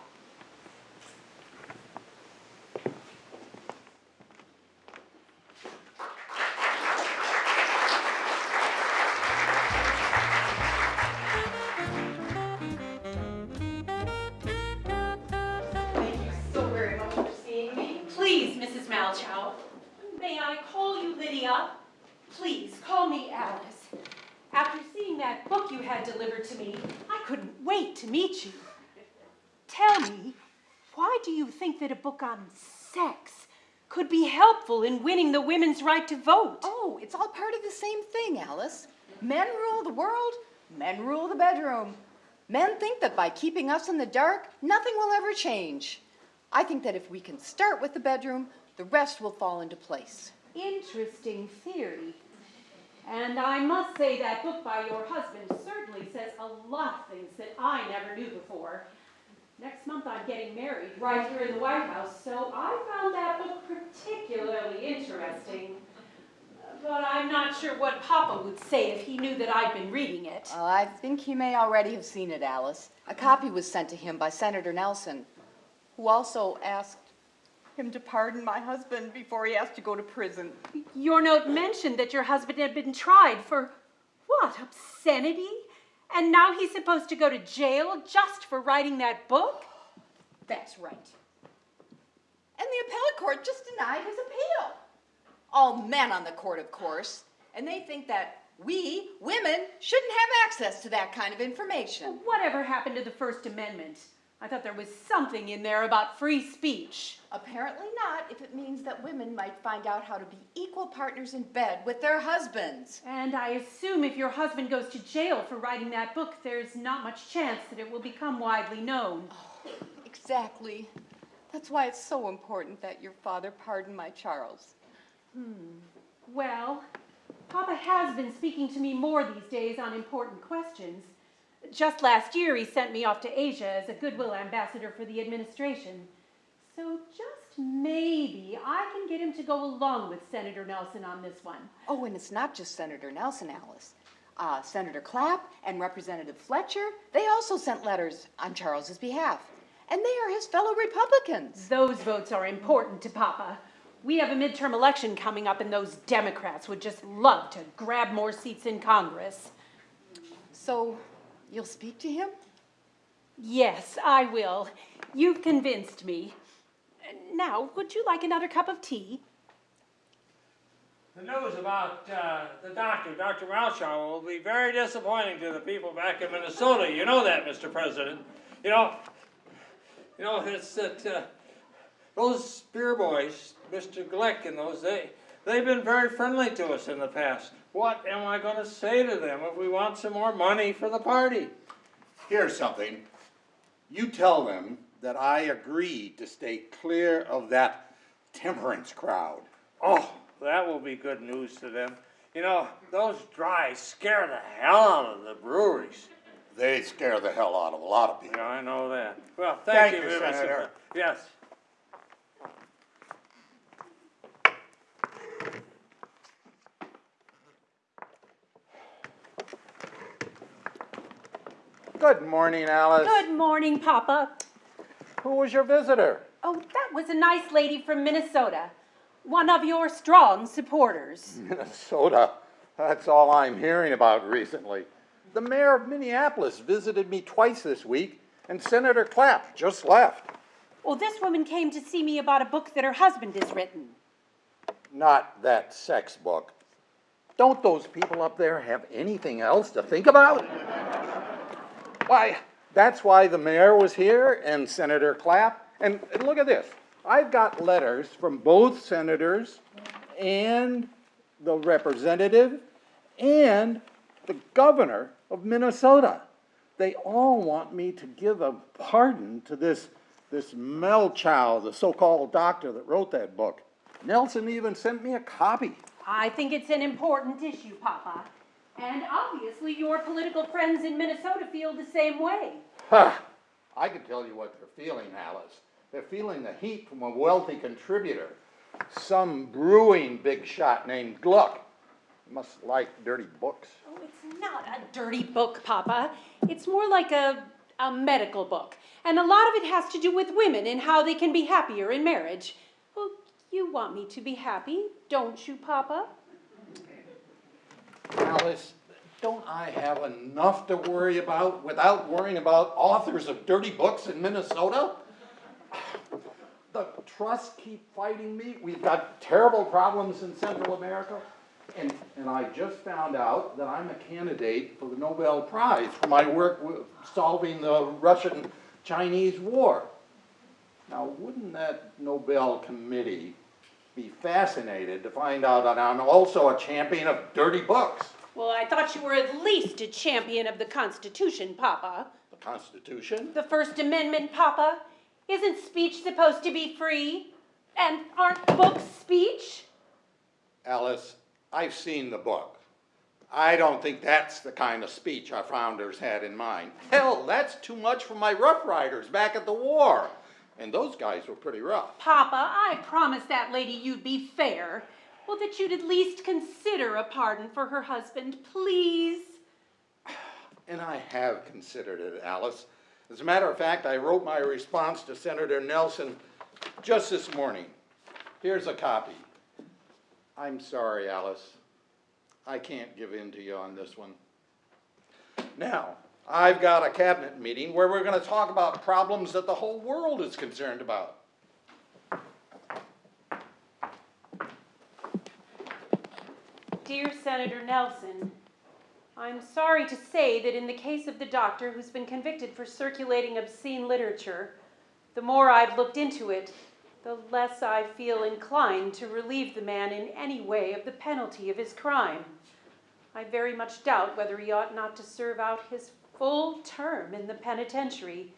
Book on sex could be helpful in winning the women's right to vote. Oh, it's all part of the same thing, Alice. Men rule the world, men rule the bedroom. Men think that by keeping us in the dark, nothing will ever change. I think that if we can start with the bedroom, the rest will fall into place. Interesting theory. And I must say that book by your husband certainly says a lot of things that I never knew before. Next month I'm getting married right here in the White House, so I found that book particularly interesting. But I'm not sure what Papa would say if he knew that I'd been reading it. Well, I think he may already have seen it, Alice. A copy was sent to him by Senator Nelson, who also asked him to pardon my husband before he has to go to prison. Your note mentioned that your husband had been tried for what? Obscenity? And now he's supposed to go to jail just for writing that book? That's right. And the appellate court just denied his appeal. All men on the court, of course, and they think that we, women, shouldn't have access to that kind of information. Whatever happened to the First Amendment? I thought there was something in there about free speech. Apparently not, if it means that women might find out how to be equal partners in bed with their husbands. And I assume if your husband goes to jail for writing that book, there's not much chance that it will become widely known. Exactly. That's why it's so important that your father pardon my Charles. Hmm. Well, Papa has been speaking to me more these days on important questions. Just last year, he sent me off to Asia as a goodwill ambassador for the administration. So just maybe I can get him to go along with Senator Nelson on this one. Oh, and it's not just Senator Nelson, Alice. Uh, Senator Clapp and Representative Fletcher, they also sent letters on Charles's behalf. And they are his fellow Republicans. Those votes are important to Papa. We have a midterm election coming up, and those Democrats would just love to grab more seats in Congress. So, you'll speak to him? Yes, I will. You've convinced me. Now, would you like another cup of tea? The news about uh, the doctor, Dr. Malchow, will be very disappointing to the people back in Minnesota. You know that, Mr. President. You know, you know, it's that uh, those beer boys, Mr. Glick and those, they, they've been very friendly to us in the past. What am I going to say to them if we want some more money for the party? Here's something. You tell them that I agree to stay clear of that temperance crowd. Oh, that will be good news to them. You know, those dries scare the hell out of the breweries. They scare the hell out of a lot of people. Yeah, I know that. Well, thank, Thank you, Mr. Senator. Yes. Good morning, Alice. Good morning, Papa. Who was your visitor? Oh, that was a nice lady from Minnesota. One of your strong supporters. Minnesota. That's all I'm hearing about recently. The mayor of Minneapolis visited me twice this week, and Senator Clapp just left. Well, this woman came to see me about a book that her husband has written. Not that sex book. Don't those people up there have anything else to think about? Why, that's why the mayor was here and Senator Clapp. And, look at this. I've got letters from both senators and the representative and the governor of Minnesota. They all want me to give a pardon to this, this Malchow, the so-called doctor that wrote that book. Nelson even sent me a copy. I think it's an important issue, Papa. And obviously, your political friends in Minnesota feel the same way. Ha! I can tell you what they're feeling, Alice. They're feeling the heat from a wealthy contributor, some brewing big shot named Gluck. Must like dirty books. Oh, it's not a dirty book, Papa. It's more like a, a medical book. And a lot of it has to do with women and how they can be happier in marriage. Well, you want me to be happy, don't you, Papa? Alice, don't I have enough to worry about without worrying about authors of dirty books in Minnesota? The trusts keep fighting me. We've got terrible problems in Central America. And, and I just found out that I'm a candidate for the Nobel Prize for my work solving the Russian-Chinese war. Now, wouldn't that Nobel committee be fascinated to find out that I'm also a champion of dirty books. Well, I thought you were at least a champion of the Constitution, Papa. The Constitution? The First Amendment, Papa. Isn't speech supposed to be free? And aren't books speech? Alice, I've seen the book. I don't think that's the kind of speech our founders had in mind. Hell, that's too much for my Rough Riders back at the war. And those guys were pretty rough. Papa, I promised that lady you'd be fair. Well, that you'd at least consider a pardon for her husband, please. And I have considered it, Alice. As a matter of fact, I wrote my response to Senator Nelson just this morning. Here's a copy. I'm sorry, Alice. I can't give in to you on this one. Now, I've got a cabinet meeting where we're going to talk about problems that the whole world is concerned about. Dear Senator Nelson, I'm sorry to say that in the case of the doctor who's been convicted for circulating obscene literature, the more I've looked into it, the less I feel inclined to relieve the man in any way of the penalty of his crime. I very much doubt whether he ought not to serve out his full term in the penitentiary.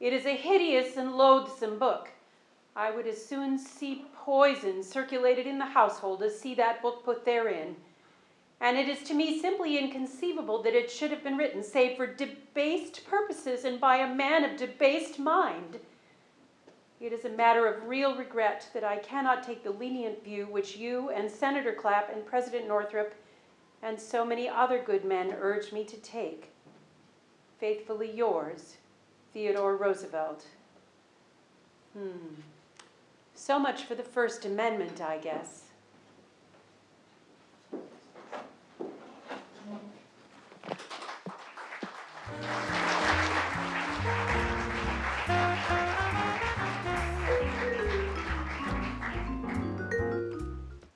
It is a hideous and loathsome book. I would as soon see poison circulated in the household as see that book put therein. And it is to me simply inconceivable that it should have been written save for debased purposes and by a man of debased mind. It is a matter of real regret that I cannot take the lenient view which you and Senator Clapp and President Northrop and so many other good men urge me to take. Faithfully yours, Theodore Roosevelt. Hmm. So much for the First Amendment, I guess.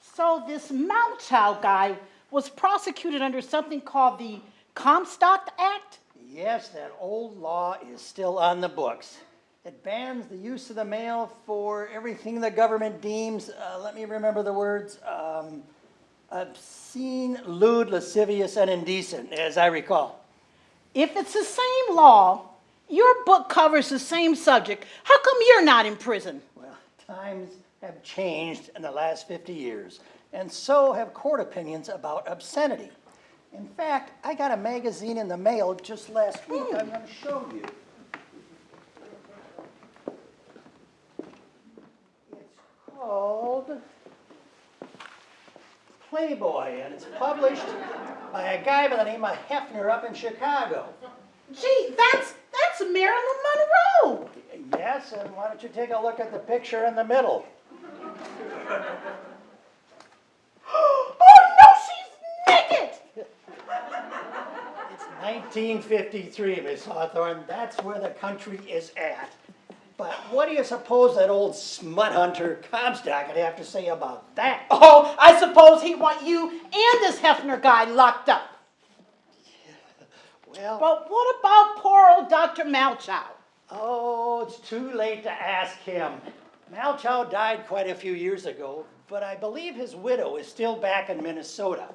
So this Malchow guy was prosecuted under something called the Comstock Act? Yes, that old law is still on the books. It bans the use of the mail for everything the government deems, uh, let me remember the words, um, obscene, lewd, lascivious, and indecent, as I recall. If it's the same law, your book covers the same subject, how come you're not in prison? Well, times have changed in the last 50 years, and so have court opinions about obscenity. In fact, I got a magazine in the mail just last week oh. I'm going to show you. It's called Playboy, and it's published by a guy by the name of Hefner up in Chicago. Gee, that's, that's Marilyn Monroe. Yes, and why don't you take a look at the picture in the middle? oh no, she's naked! It's 1953, Miss Hawthorne. That's where the country is at. But what do you suppose that old smut hunter Comstock would have to say about that? Oh, I suppose he'd want you and this Hefner guy locked up. Well, But what about poor old Dr. Malchow? oh, it's too late to ask him. Malchow died quite a few years ago, but I believe his widow is still back in Minnesota.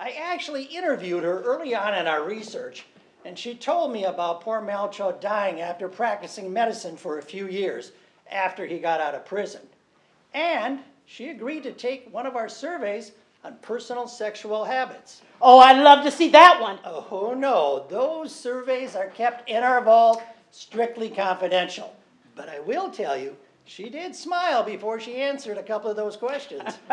I actually interviewed her early on in our research, and she told me about poor Malchow dying after practicing medicine for a few years after he got out of prison. And she agreed to take one of our surveys on personal sexual habits. Oh, I'd love to see that one. Oh, no, those surveys are kept in our vault, strictly confidential. But I will tell you, she did smile before she answered a couple of those questions.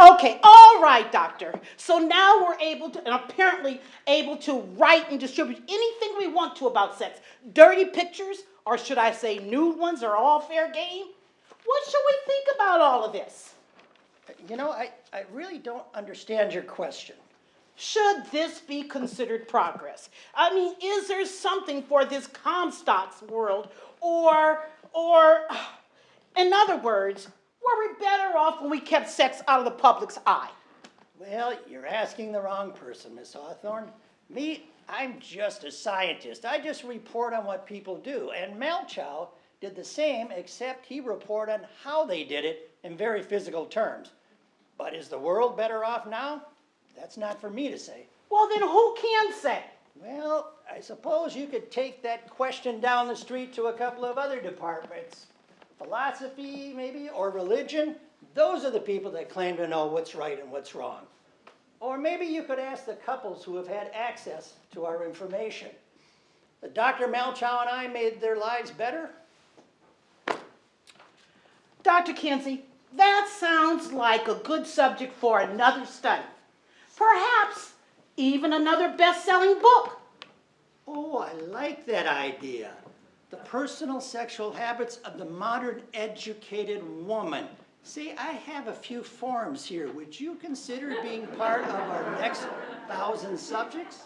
Okay, all right, doctor. So now we're able to, and apparently able to write and distribute anything we want to about sex. Dirty pictures, or should I say nude ones, are all fair game? What should we think about all of this? You know, I, I really don't understand your question. Should this be considered progress? I mean, is there something for this Comstock's world, or, or, in other words, were we better off when we kept sex out of the public's eye? Well, you're asking the wrong person, Miss Hawthorne. Me, I'm just a scientist. I just report on what people do. And Malchow did the same, except he reported on how they did it in very physical terms. But is the world better off now? That's not for me to say. Well, then who can say? Well, I suppose you could take that question down the street to a couple of other departments. Philosophy, maybe, or religion. Those are the people that claim to know what's right and what's wrong. Or maybe you could ask the couples who have had access to our information. The Dr. Malchow and I made their lives better. Dr. Kinsey, that sounds like a good subject for another study. Perhaps even another best-selling book. Oh, I like that idea. The personal sexual habits of the modern educated woman. See, I have a few forms here. Would you consider being part of our next thousand subjects?